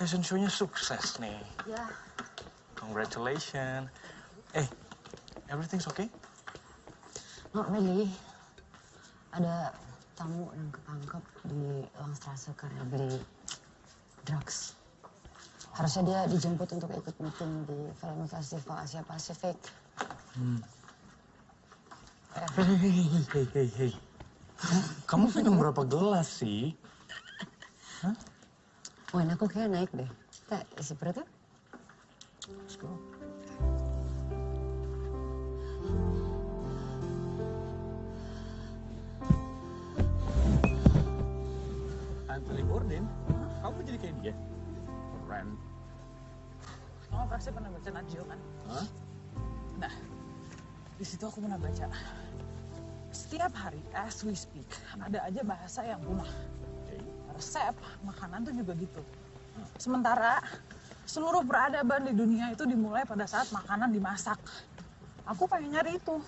Fashion show-nya sukses nih. Ya, Congratulations. Eh, everything's okay? not really. Ada tamu yang ketangkep di Langstrasse karena beli drugs. Harusnya dia dijemput untuk ikut meeting di film festival Asia Pasifik. Hmm. Hei, hei, hei, hei, hei, hei. Kamu minum berapa gelas sih? Wah, ini aku kayak naik deh. Kita isi perut. Let's go. Anthony Bourdain? Kamu jadi kayak dia? Keren. Kamu pasti pernah baca Najio kan? Hah? Nah, di situ aku pernah baca. Setiap hari, as we speak, ada aja bahasa yang punah. Resep, makanan tuh juga gitu. Sementara seluruh peradaban di dunia itu dimulai pada saat makanan dimasak. Aku pengen nyari itu.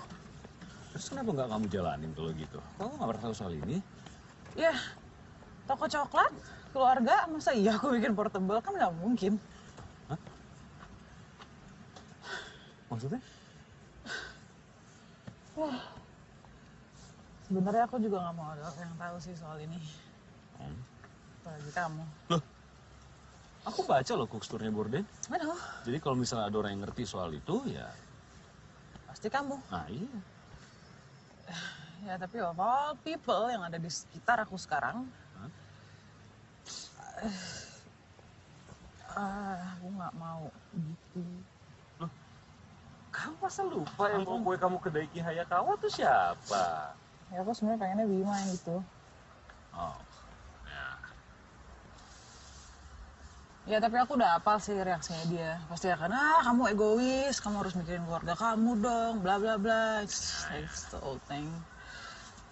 Terus kenapa nggak kamu jalanin kalau gitu? Kamu nggak pernah tahu soal ini? Ya, toko coklat, keluarga, masa iya aku bikin portable? Kan nggak mungkin. Maksudnya? Wah. Sebenarnya aku juga nggak mau ada orang yang tahu sih soal ini. Apalagi kamu. Aku baca loh cookstory Borden. Aduh, Jadi kalau misalnya ada orang yang ngerti soal itu, ya, pasti kamu. nah iya. Ya tapi of all people yang ada di sekitar aku sekarang, eh, ah, aku nggak mau gitu. Kamu masa lupa yang bawa kue kamu ke Daiki Hayakawa tuh siapa? Ya aku sebenarnya pengennya Bima yang itu. Oh, Ya tapi aku udah hafal sih reaksinya dia. Pasti akan, ah kamu egois, kamu harus mikirin keluarga kamu dong, bla bla bla. It's, it's the old thing.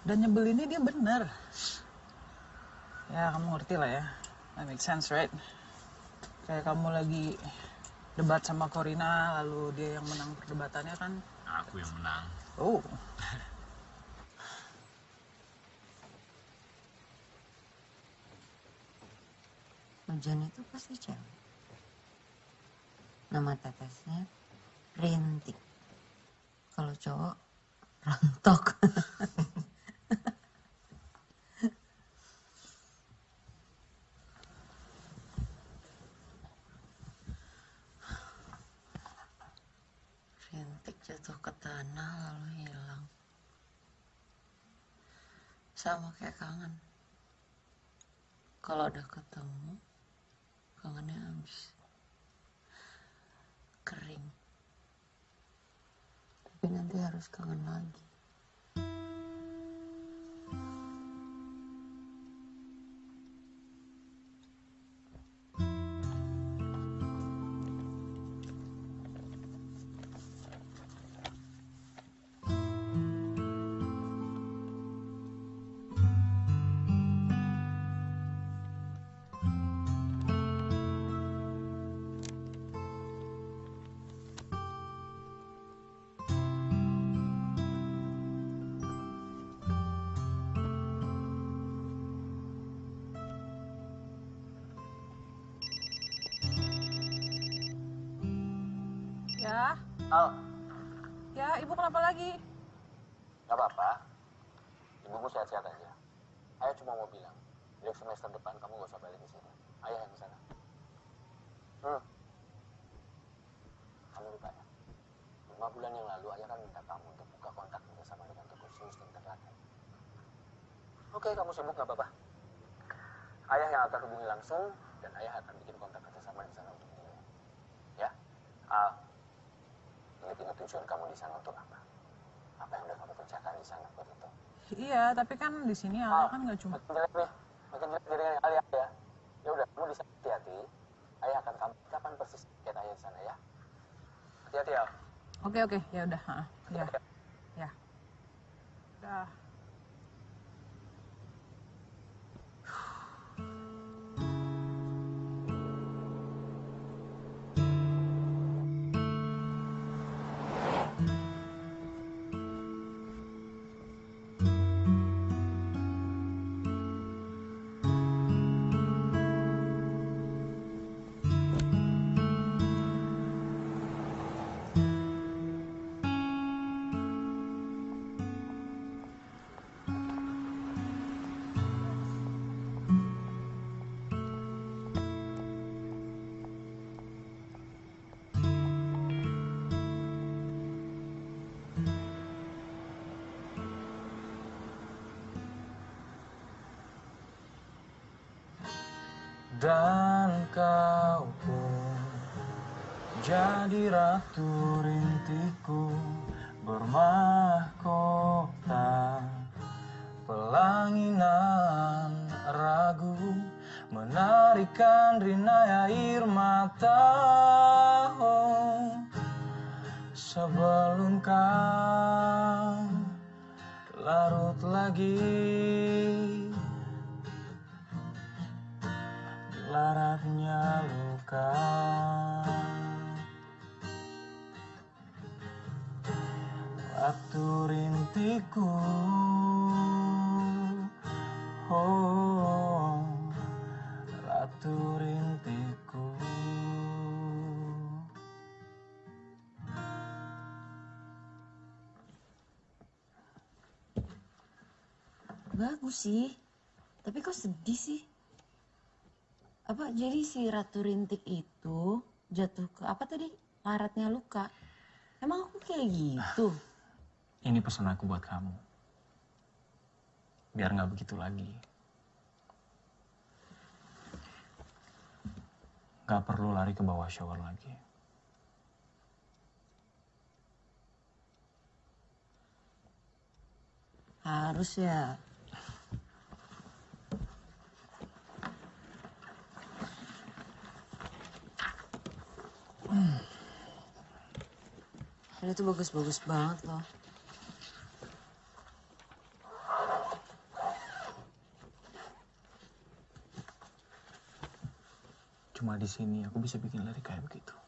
Dan nyebelinnya dia bener. Ya kamu ngerti lah ya. That makes sense, right? Kayak kamu lagi debat sama Corina, lalu dia yang menang perdebatannya kan. aku yang menang. Oh. Hujan itu pasti cewek. Nama tetesnya Rintik. Kalau cowok, rontok. Rintik jatuh ke tanah lalu hilang. Sama kayak kangen. Kalau udah ketemu, kangennya habis. Kering. Tapi nanti harus kangen lagi. Ya, Al, ya ibu kenapa lagi? gak apa-apa. Ibumu sehat-sehat aja. Ayah cuma mau bilang, dari semester depan kamu gak usah balik di sini. Ayah yang sana. Hmm. Kamu lupa ya? Lima bulan yang lalu ayah kan minta kamu untuk buka kontak kerjasama dengan toko di internet. Oke, kamu sibuk gak apa-apa. Ayah yang akan hubungi langsung dan ayah akan bikin kontak kerjasama di sana untuk dia. Ya? Al, ingat-ingat tujuan kamu di sana untuk apa? Apa yang udah kamu kerjakan di sana buat itu? Iya, tapi kan di sini Al kan nggak cuma. Makin jelek nih, makin jelek ya. Ya udah, kamu di sana hati-hati. Ayah akan kamu kapan persis lihat ayah di sana ya. Hati-hati ya. Oke oke, ya udah. ha, Ya, ya. Udah. Dan kau pun jadi ratu rintiku bermahkota pelanginan ragu menarikan rina air mata. Oh, sebelum kau larut lagi laratnya luka Waktu rintiku Oh Ratu rintiku Bagus sih. Tapi kok sedih sih? Apa jadi si Ratu Rintik itu jatuh ke apa tadi? Laratnya luka. Emang aku kayak gitu? Ini pesan aku buat kamu Biar nggak begitu lagi Gak perlu lari ke bawah shower lagi Harus ya. Ini tuh bagus-bagus banget loh. Cuma di sini aku bisa bikin lari kayak begitu.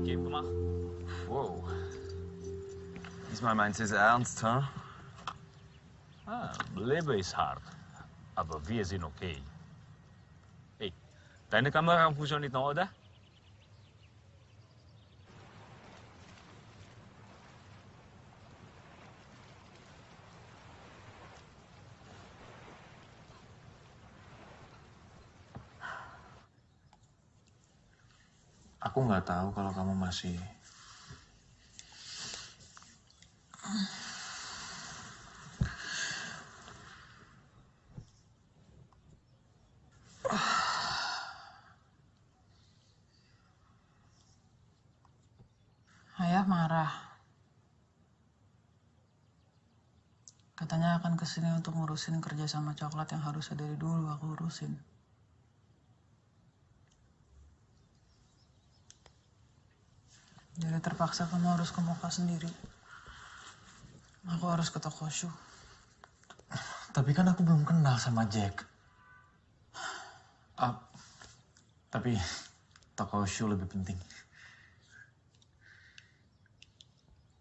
Neues Game gemacht? Wow. Diesmal meinst du es ernst, ha? Ah, Leben ist hart. Aber wir sind okay. Hey, deine Kamera funktioniert noch, oder? Nggak tahu kalau kamu masih Ayah marah. Katanya akan ke sini untuk ngurusin kerja sama coklat yang harusnya dari dulu aku urusin. Terpaksa kamu harus ke Moka sendiri. Aku harus ke toko shoe. Tapi kan aku belum kenal sama Jack. Ah, tapi toko shoe lebih penting.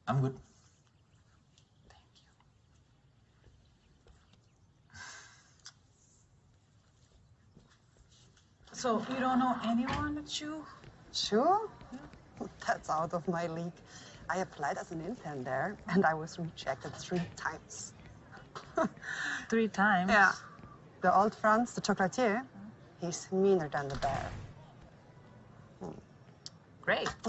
I'm good. So you don't know anyone at Shoe? Sure? That's out of my league. I applied as an intern there, and I was rejected three times. Three times? Yeah. The old Franz, the chocolatier, he's meaner than the bear. Hmm. Great.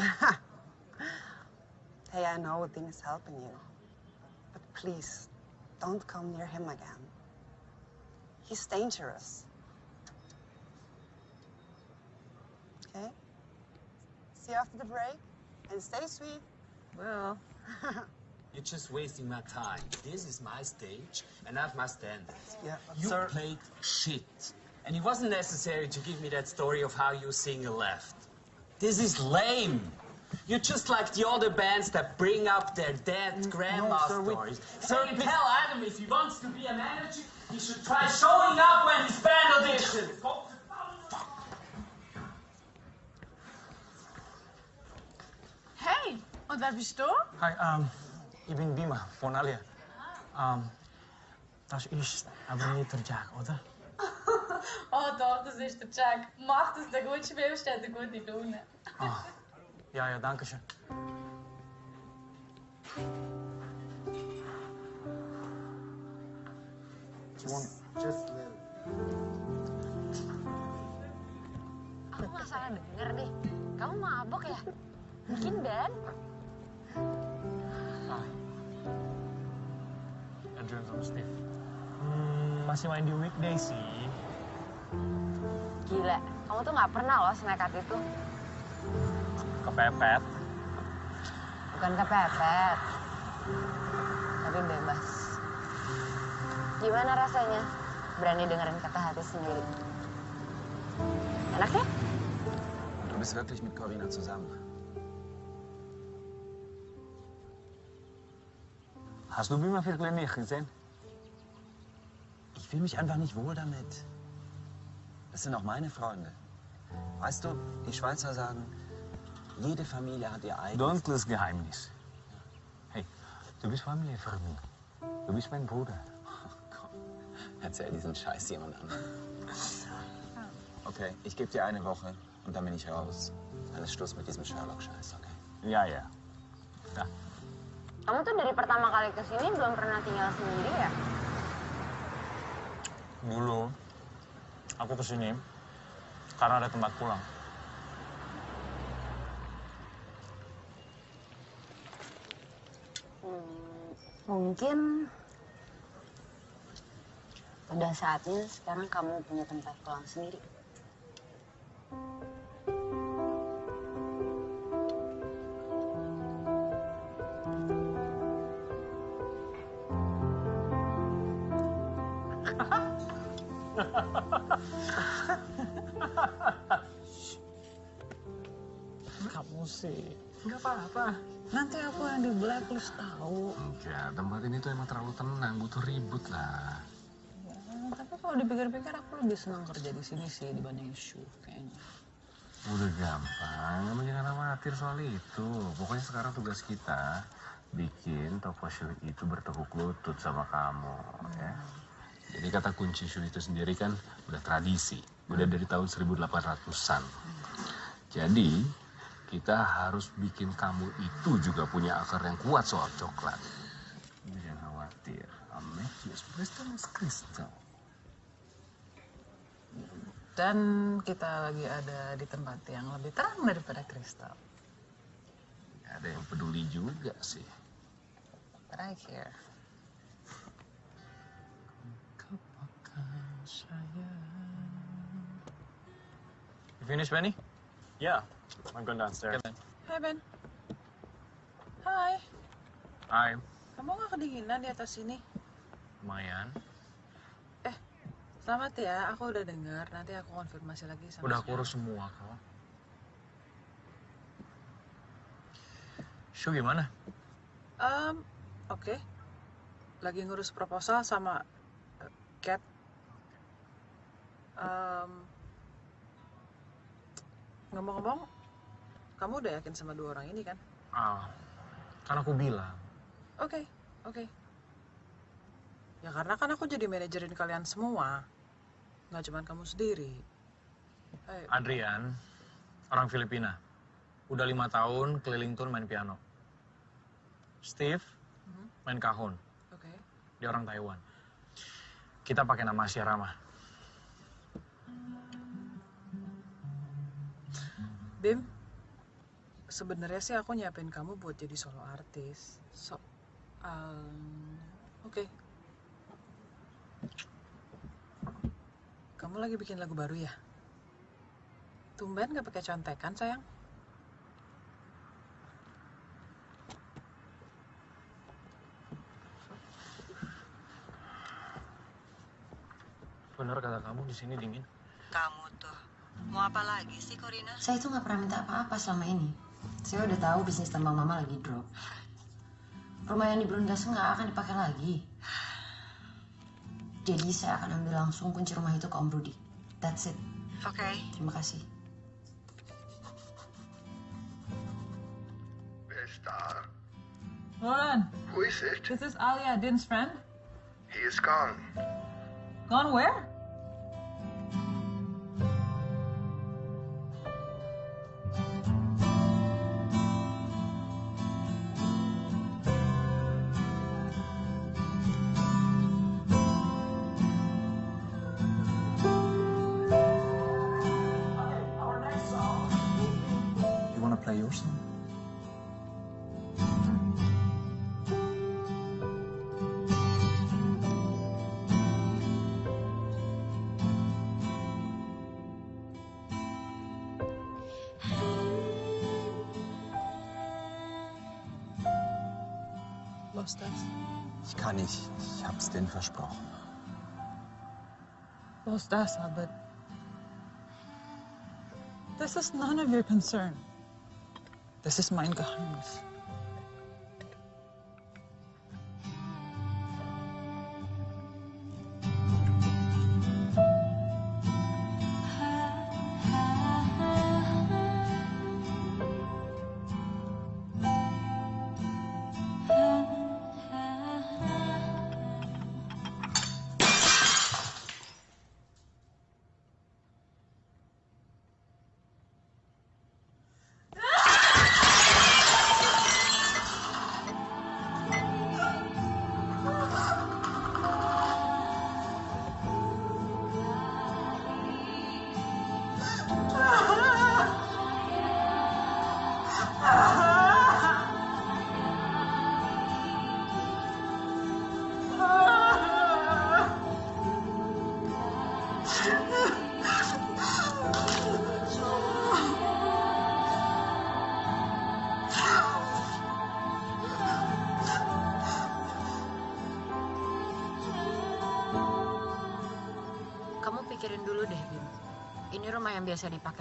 hey, I know Dean is helping you. But please, don't come near him again. He's dangerous. Okay? See you after the break, and stay sweet. Well. You're just wasting my time. This is my stage, and I have my standards. Yeah, You sir. played shit. And it wasn't necessary to give me that story of how you single left. This is lame. You're just like the other bands that bring up their dead mm, grandma sir, we- stories. So you tell Adam if he wants to be a manager, he should try showing up when his band auditions. Hey, und wer bist du? Hi, ähm, ich bin Bima von Alia. Ähm, das ist aber nicht der Jack, oder? Oh doch, das ist der Jack. Mach, dass du gut spielst, hat eine gute Laune. Ah, ja, ja, danke schön. Just live. Aku nggak salah denger deh. Kamu mabok ya? Mungkin Dan. Adrian sama Steve. Hmm, masih main di weekday sih. Gila, kamu tuh nggak pernah loh senekat itu. Kepepet. Bukan kepepet, tapi bebas. Gimana rasanya berani dengerin kata hati sendiri? Enak ya? Du bist wirklich mit Corinna zusammen. Hast du Bima wirklich nicht gesehen? Ich fühle mich einfach nicht wohl damit. Das sind auch meine Freunde. Weißt du, die Schweizer sagen, jede Familie hat ihr eigenes. Dunkles Geheimnis. Hey, du bist Familie für mich. Du bist mein Bruder. Erzähl diesen Scheiß jemand anderem. Okay, ich gebe dir eine Woche und dann bin ich raus. Dann ist Schluss mit diesem Sherlock-Scheiß, okay? Ja, ya. Kamu tuh dari pertama kali ke sini belum pernah tinggal sendiri ya? Dulu, aku ke sini karena ada tempat pulang. Hmm, mungkin udah saatnya sekarang kamu punya tempat pulang sendiri. Apa-apa. Nanti aku yang di blacklist tahu. Enggak, tempat ini tuh emang terlalu tenang, butuh ribut lah. Ya, tapi kalau dipikir-pikir aku lebih senang kerja di sini sih dibanding shoe kayaknya. Udah gampang, kamu jangan khawatir soal itu. Pokoknya sekarang tugas kita bikin toko shoe itu bertekuk lutut sama kamu, ya. Jadi kata kunci shoe itu sendiri kan udah tradisi, udah dari tahun 1800-an. Jadi kita harus bikin kamu itu juga punya akar yang kuat soal coklat. Jangan khawatir, Amethyst Crystal is crystal. Dan kita lagi ada di tempat yang lebih terang daripada kristal. Gak ada yang peduli juga sih. But I care. You finished, Benny? Yeah, I'm going downstairs. Hai Ben. Hai. Hai. Kamu gak kedinginan di atas sini? Lumayan. Selamat ya, aku udah dengar. Nanti aku konfirmasi lagi sama Udah aku urus semua kok. Show gimana? Em, oke. Lagi ngurus proposal sama eh, Cat. Em, ngomong-ngomong, kamu udah yakin sama dua orang ini kan? Ah, kan aku bilang. Oke, oke. Ya karena kan aku jadi manajerin kalian semua. Nggak cuma kamu sendiri. Ayo. Adrian, orang Filipina. Udah lima tahun keliling tour main piano. Steve, main kahon. Oke. Dia orang Taiwan. Kita pakai nama Asia Rama. Bim, sebenarnya sih aku nyiapin kamu buat jadi solo artis. So, um, oke. Kamu lagi bikin lagu baru ya? Tumben gak pakai contekan sayang? Bener kata kamu di sini dingin. Kamu tuh, mau apa lagi sih Corina? Saya itu nggak pernah minta apa-apa selama ini. Saya udah tahu bisnis tambang mama lagi drop. Rumah yang di Brundas nggak akan dipakai lagi. Jadi saya akan ambil langsung kunci rumah itu ke Om Rudi. That's it. Oke. Terima kasih. Roland, Who is it? this is Alia, Din's friend. He is gone. Gone where? Los das, but this is none of your concern. This is mein Geheimnis.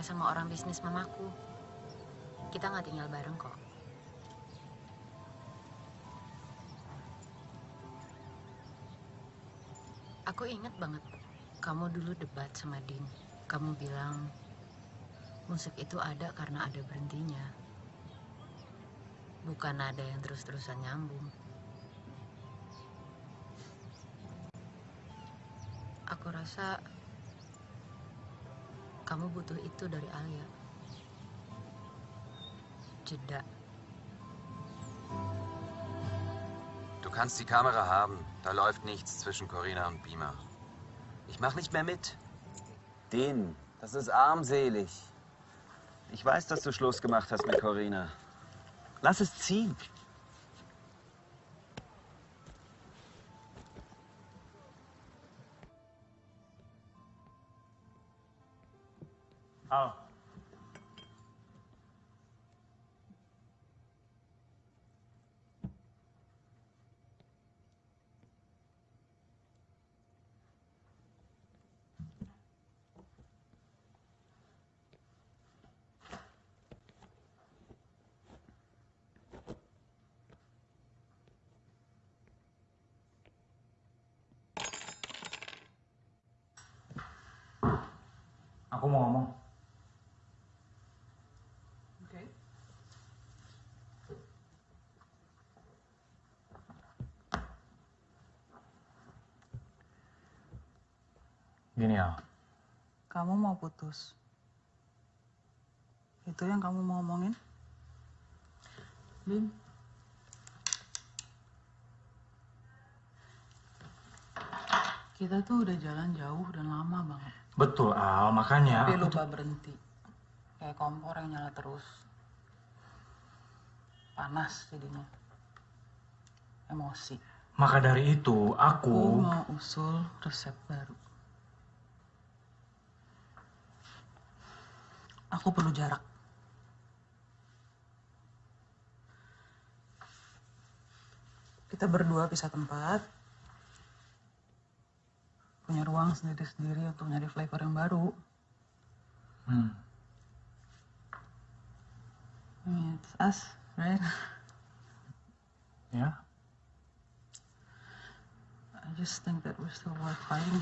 Sama orang bisnis mamaku. Kita nggak tinggal bareng kok. Aku inget banget, kamu dulu debat sama Din. Kamu bilang, Musik itu ada karena ada berhentinya. Bukan ada yang terus-terusan nyambung. Aku rasa kamu butuh itu dari Alia. Jeda. Du kannst die Kamera haben. Da läuft nichts zwischen Corinna und Beamer. Ich mach nicht mehr mit. Dean, das ist armselig. Ich weiß, dass du Schluss gemacht hast mit Corinna. Lass es ziehen. Al. Aku mau ngomong. Oke. Gini Al, Kamu mau putus. Itu yang kamu mau omongin? Bim. Kita tuh udah jalan jauh dan lama banget. betul Al, makanya Tapi aku lupa berhenti. Kayak kompor yang nyala terus. Panas jadinya. Emosi. maka dari itu Aku aku mau usul resep baru. Aku perlu jarak. Kita berdua pisah tempat. Punya ruang sendiri-sendiri untuk nyari flavor yang baru. Hmm. It's us, right? Ya, I just think that we're still worth fighting.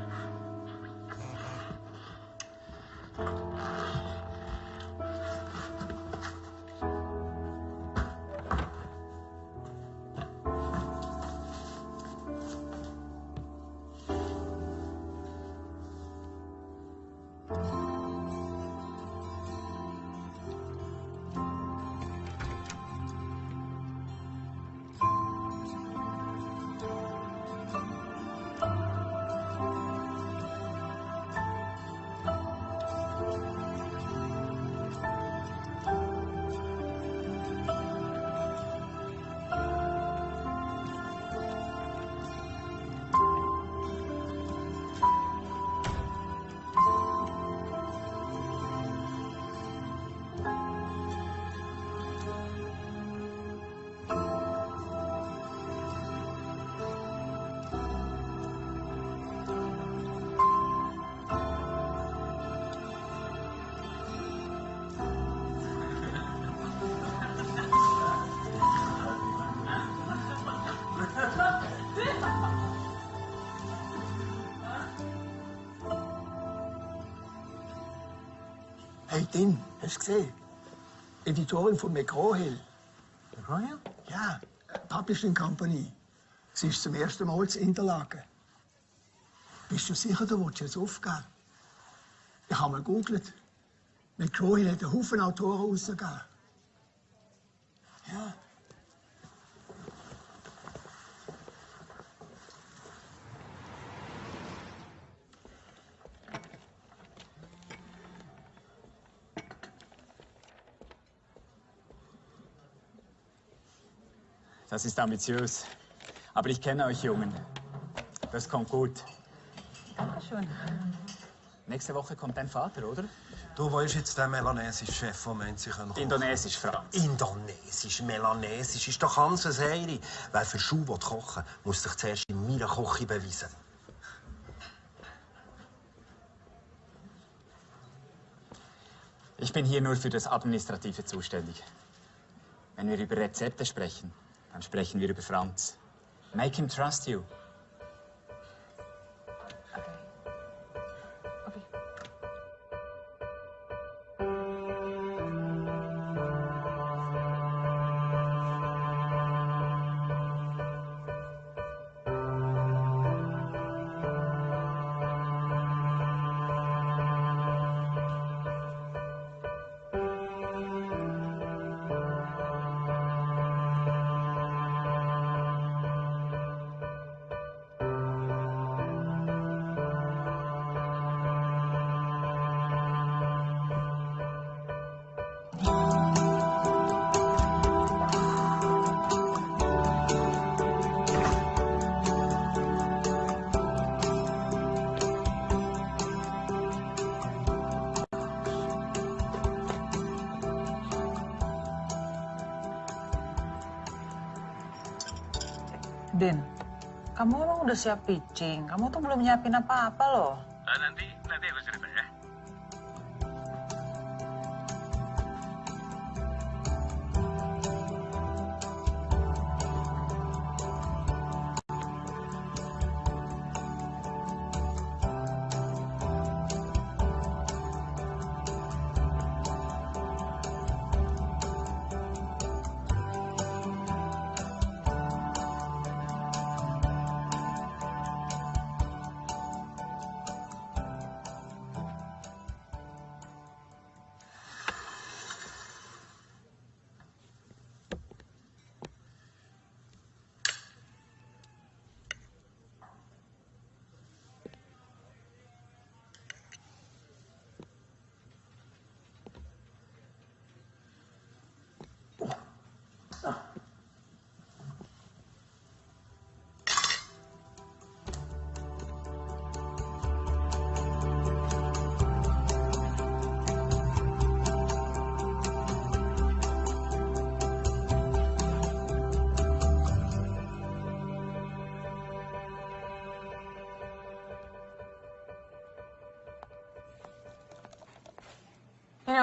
gesehen? Editorin von McGraw-Hill. McGraw-Hill? Ja, Publishing Company. Sie ist zum ersten Mal zu Interlaken. Bist du sicher, du willst jetzt aufgeben? Ich habe mal gegoogelt. McGraw-Hill hat einen Haufen Autoren rausgegeben. Ja. Das ist ambitiös. Aber ich kenne euch Jungen. Das kommt gut. Dankeschön. Nächste Woche kommt dein Vater, oder? Du, wo ist jetzt der melanesische Chef, der meint, sie können kochen? Indonesisch, Franz. Indonesisch, melanesisch, ist doch ganz ein Serie. Wer für Schuh will kochen muss sich zuerst in meiner Küche beweisen. Ich bin hier nur für das Administrative zuständig. Wenn wir über Rezepte sprechen, dann sprechen wir über Franz. Make him trust you. Siap pitching. Kamu tuh belum nyiapin apa-apa loh.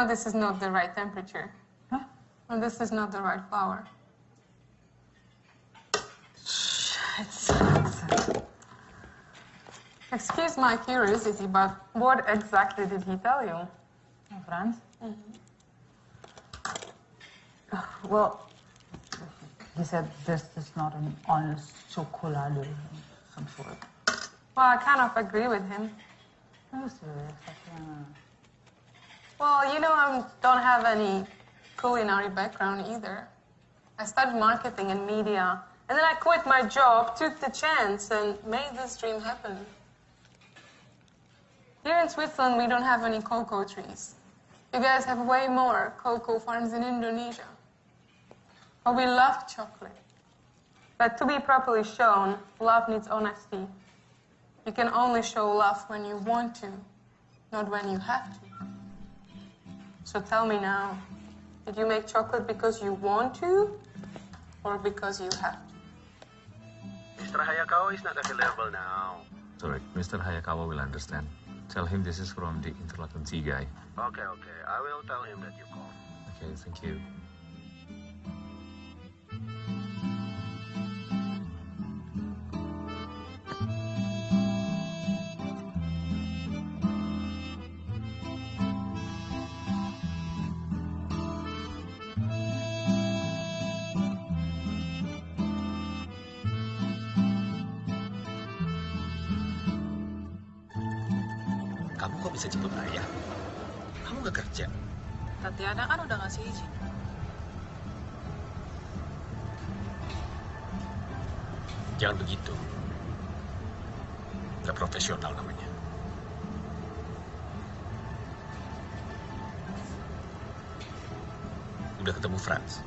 This is not the right temperature. Huh? Well, this is not the right flour. Excuse my curiosity, but what exactly did he tell you? Frans? Mm-hmm. Oh, well, he said this is not an honest chocolate of some sort. Well, I kind of agree with him. No, serious. Well, you know, I don't have any culinary background either. I studied marketing and media, and then I quit my job, took the chance, and made this dream happen. Here in Switzerland, we don't have any cocoa trees. You guys have way more cocoa farms in Indonesia. But we love chocolate. But to be properly shown, love needs honesty. You can only show love when you want to, not when you have to. So tell me now, did you make chocolate because you want to or because you have to? Mr. Hayakawa is not available now. Sorry, Mr. Hayakawa will understand. Tell him this is from the Interlaken tea guy. Okay, okay. I will tell him that you called. Okay, thank you. Jangan begitu. Nggak profesional namanya. Udah ketemu Franz?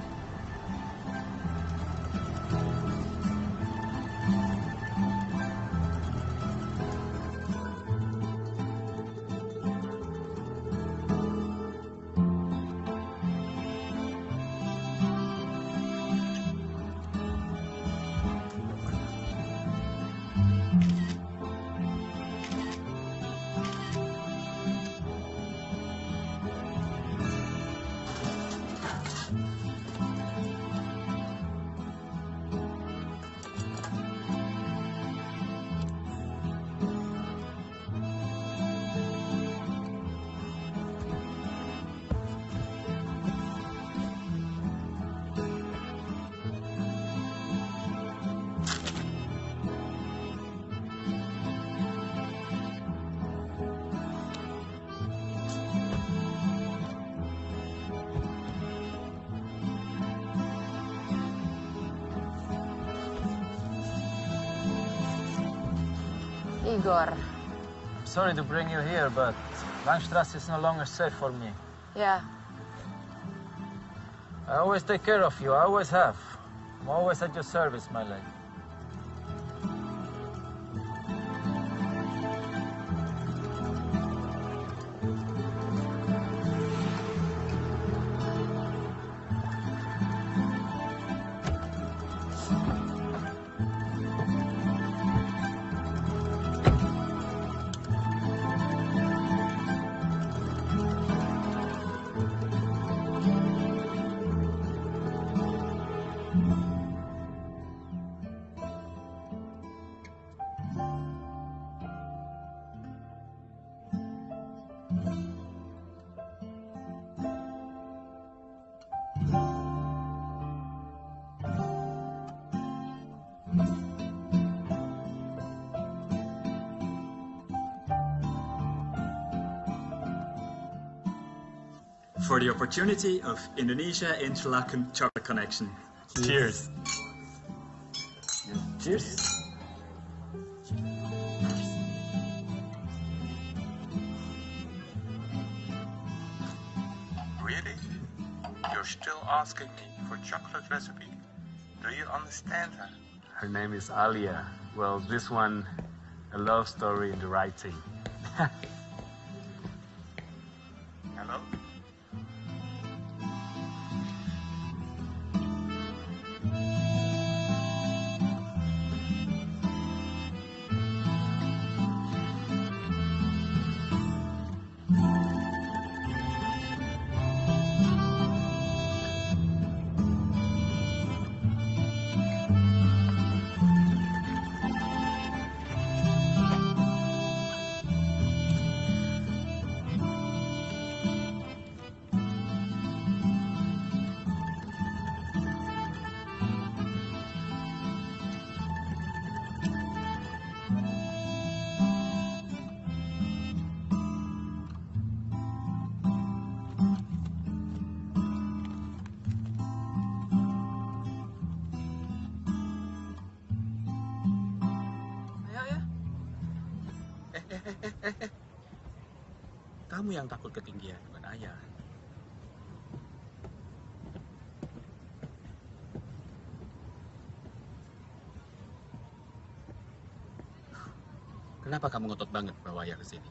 Igor. I'm sorry to bring you here, but Langstrasse is no longer safe for me. Yeah. I always take care of you. I always have. I'm always at your service, my lady. Opportunity of Indonesia Interlaken Chocolate Connection. Cheers. Cheers. Really? You're still asking me for chocolate recipe? Do you understand her? Her name is Alia. Well, this one, a love story in the writing. Kamu yang takut ketinggian, bukan ayah. Kenapa kamu ngotot banget bawa ayah ke sini?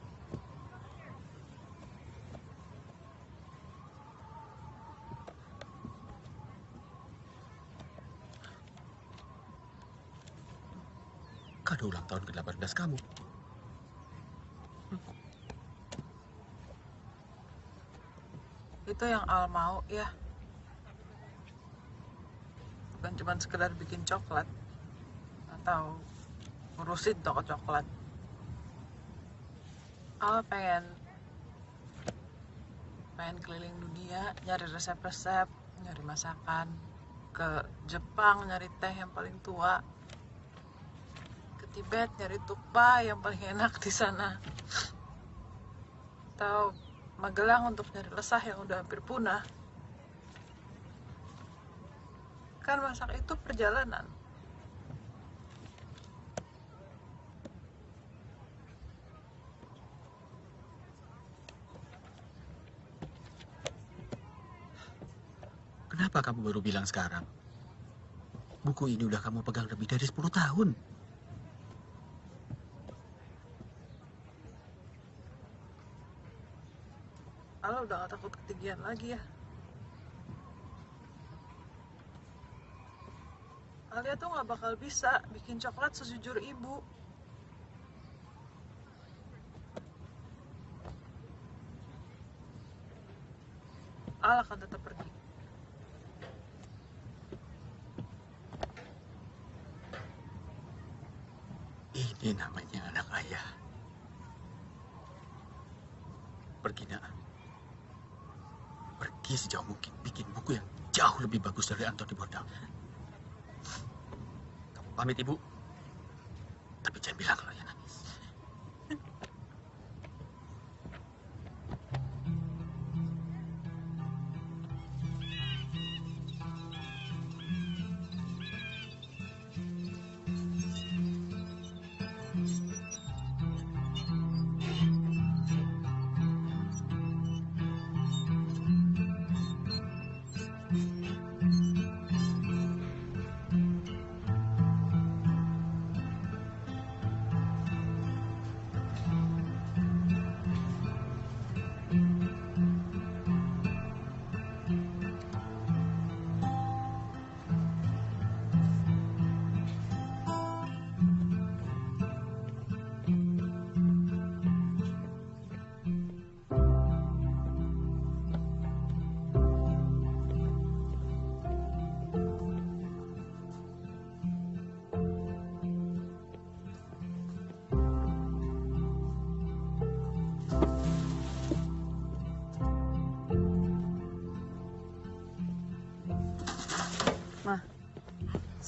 Kado ulang tahun ke-18 kamu. Itu yang Al mau ya. Bukan cuma sekedar bikin coklat atau ngurusin toko coklat. Al pengen pengen keliling dunia nyari resep-resep, nyari masakan ke Jepang nyari teh yang paling tua ke Tibet nyari tukpa yang paling enak di sana atau Magelang untuk nyari lesah yang udah hampir punah. Kan masak itu perjalanan. Kenapa kamu baru bilang sekarang? Buku ini udah kamu pegang lebih dari 10 tahun. Al udah gak takut ketinggian lagi ya. Alia tuh gak bakal bisa bikin coklat sejujur ibu. Al akan tetap pergi. Ini namanya anak ayah. Pergi nak. Pergi sejauh mungkin. Bikin buku yang jauh lebih bagus dari Anthony Bourdain. Kamu pamit ibu.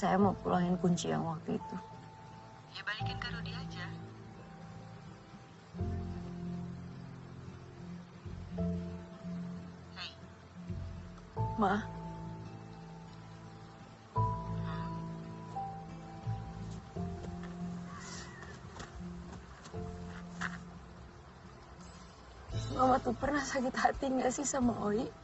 Saya mau pulangin kunci yang waktu itu. Ya balikin ke Rudy aja. Ma. Mama tuh pernah sakit hati nggak sih sama Oi?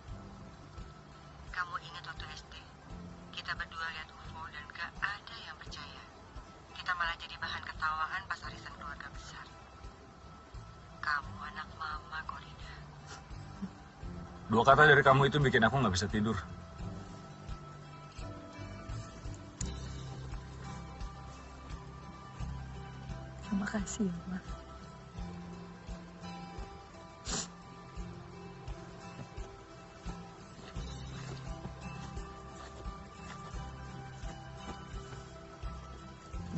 Kata dari kamu itu bikin aku nggak bisa tidur. Terima kasih ya, Ma.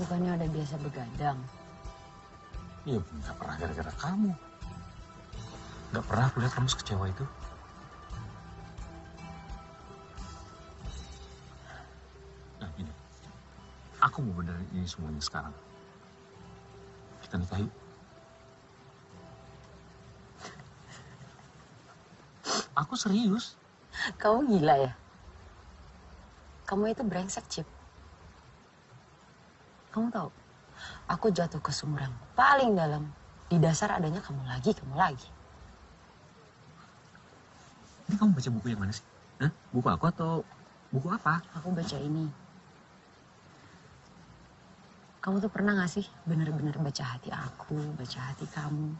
Bukannya udah biasa begadang. Iya, nggak pernah gara-gara kamu. Nggak pernah aku lihat kamu sekecewa itu. Ini semuanya sekarang. Kita nikah yuk. Aku serius. Kamu gila ya? Kamu itu brengsek, Cip. Kamu tahu, aku jatuh ke sumur yang paling dalam. Di dasar adanya kamu lagi, kamu lagi. Ini kamu baca buku yang mana sih? Hah? Buku aku atau buku apa? Aku baca ini. Kamu tuh pernah gak sih bener-bener baca hati aku, baca hati kamu?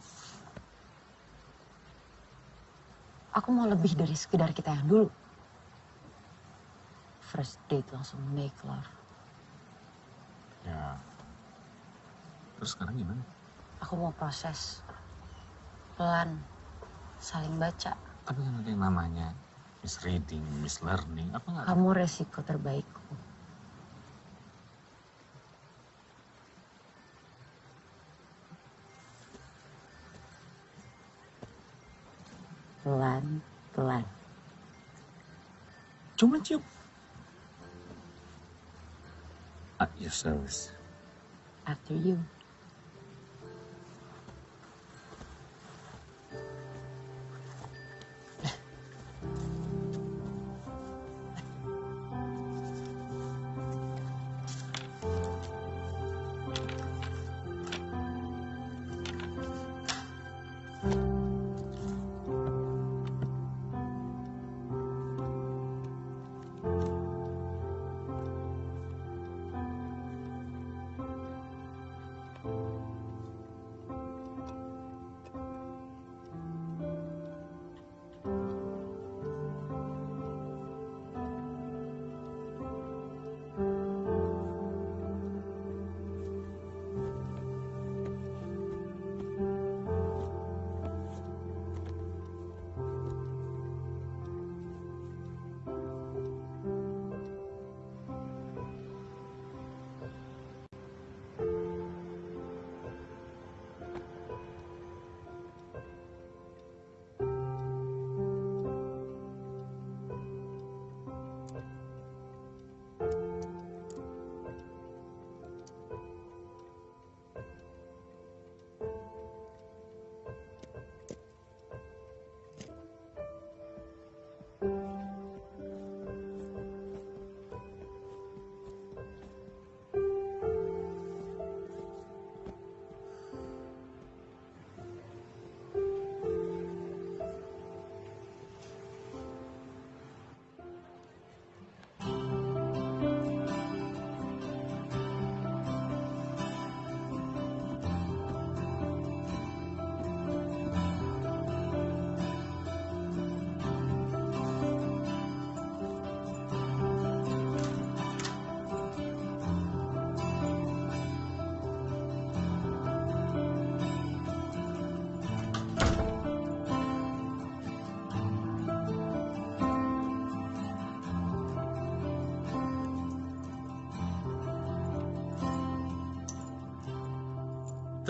Aku mau lebih dari sekedar kita yang dulu. First date langsung make love. Ya. Terus sekarang gimana? Aku mau proses. Pelan. Saling baca. Tapi kan ada yang namanya misreading, mislearning, apa nggak? Kamu resiko terbaikku. Pelan, pelan. Cuma cium. At your service. After you.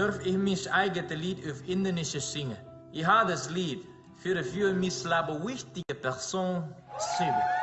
Durf ich mich eigene Lied auf Indonesisch singen? Ich habe das Lied für für mich wichtige Person schreiben.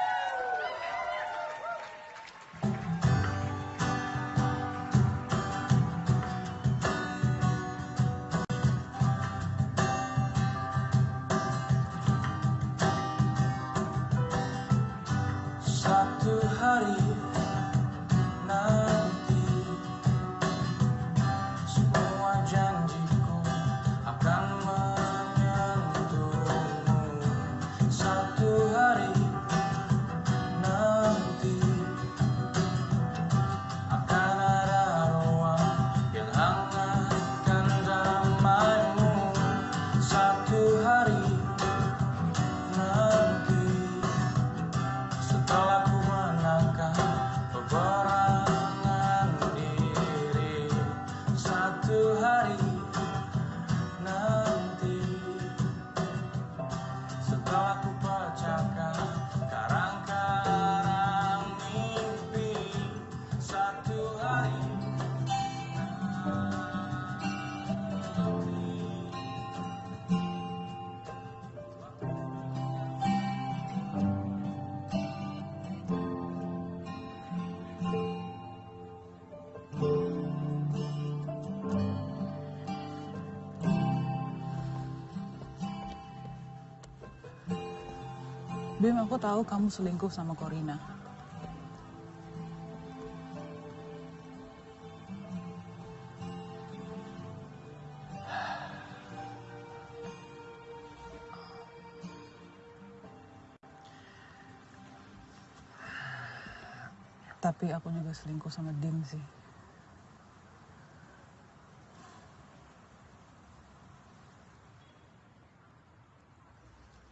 Tahu kamu selingkuh sama Corina. Tapi aku juga selingkuh sama Dim sih.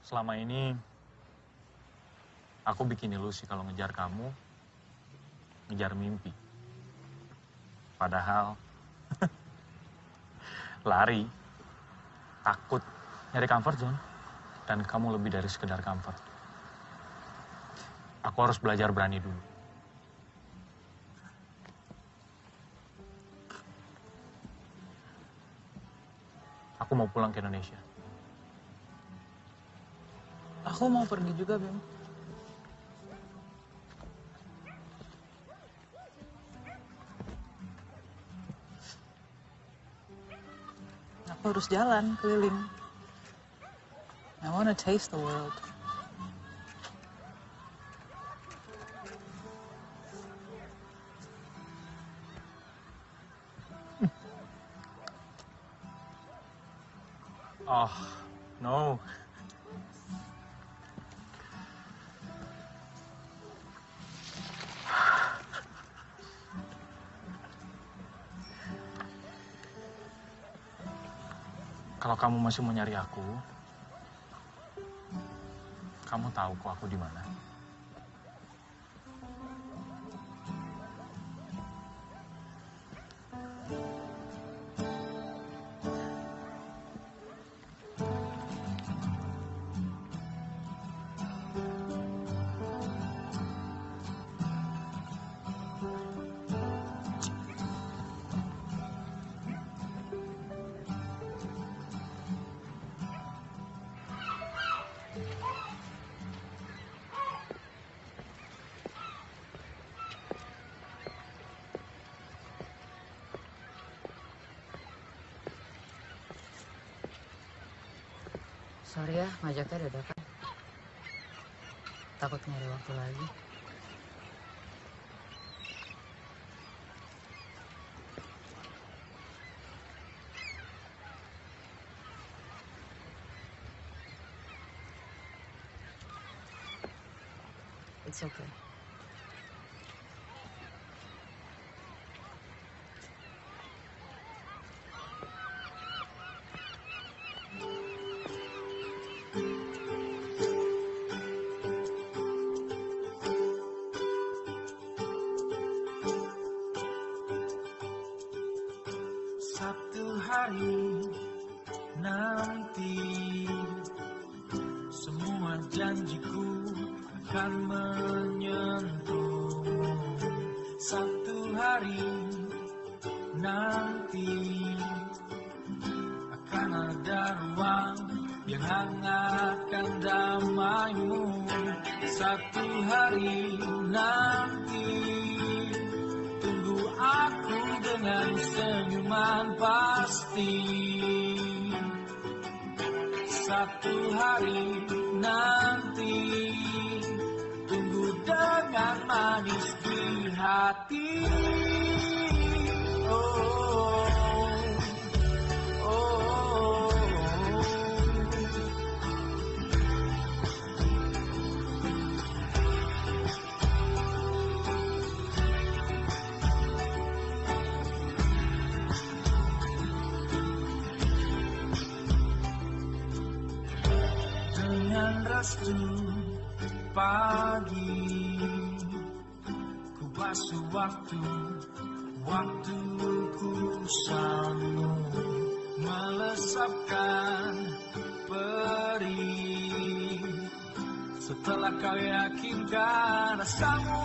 Selama ini aku bikin ilusi kalau ngejar kamu, ngejar mimpi. Padahal lari, takut, nyari comfort zone, dan kamu lebih dari sekedar comfort. Aku harus belajar berani dulu. Aku mau pulang ke Indonesia. Aku mau pergi juga, Bim. Harus jalan keliling. I wanna taste the world. Oh, no. Kamu masih mau nyari aku, kamu tahu kok aku di mana. Sorry ya, ngajaknya dadakan. Takut nyari waktu lagi. It's okay. Satu lugar, a.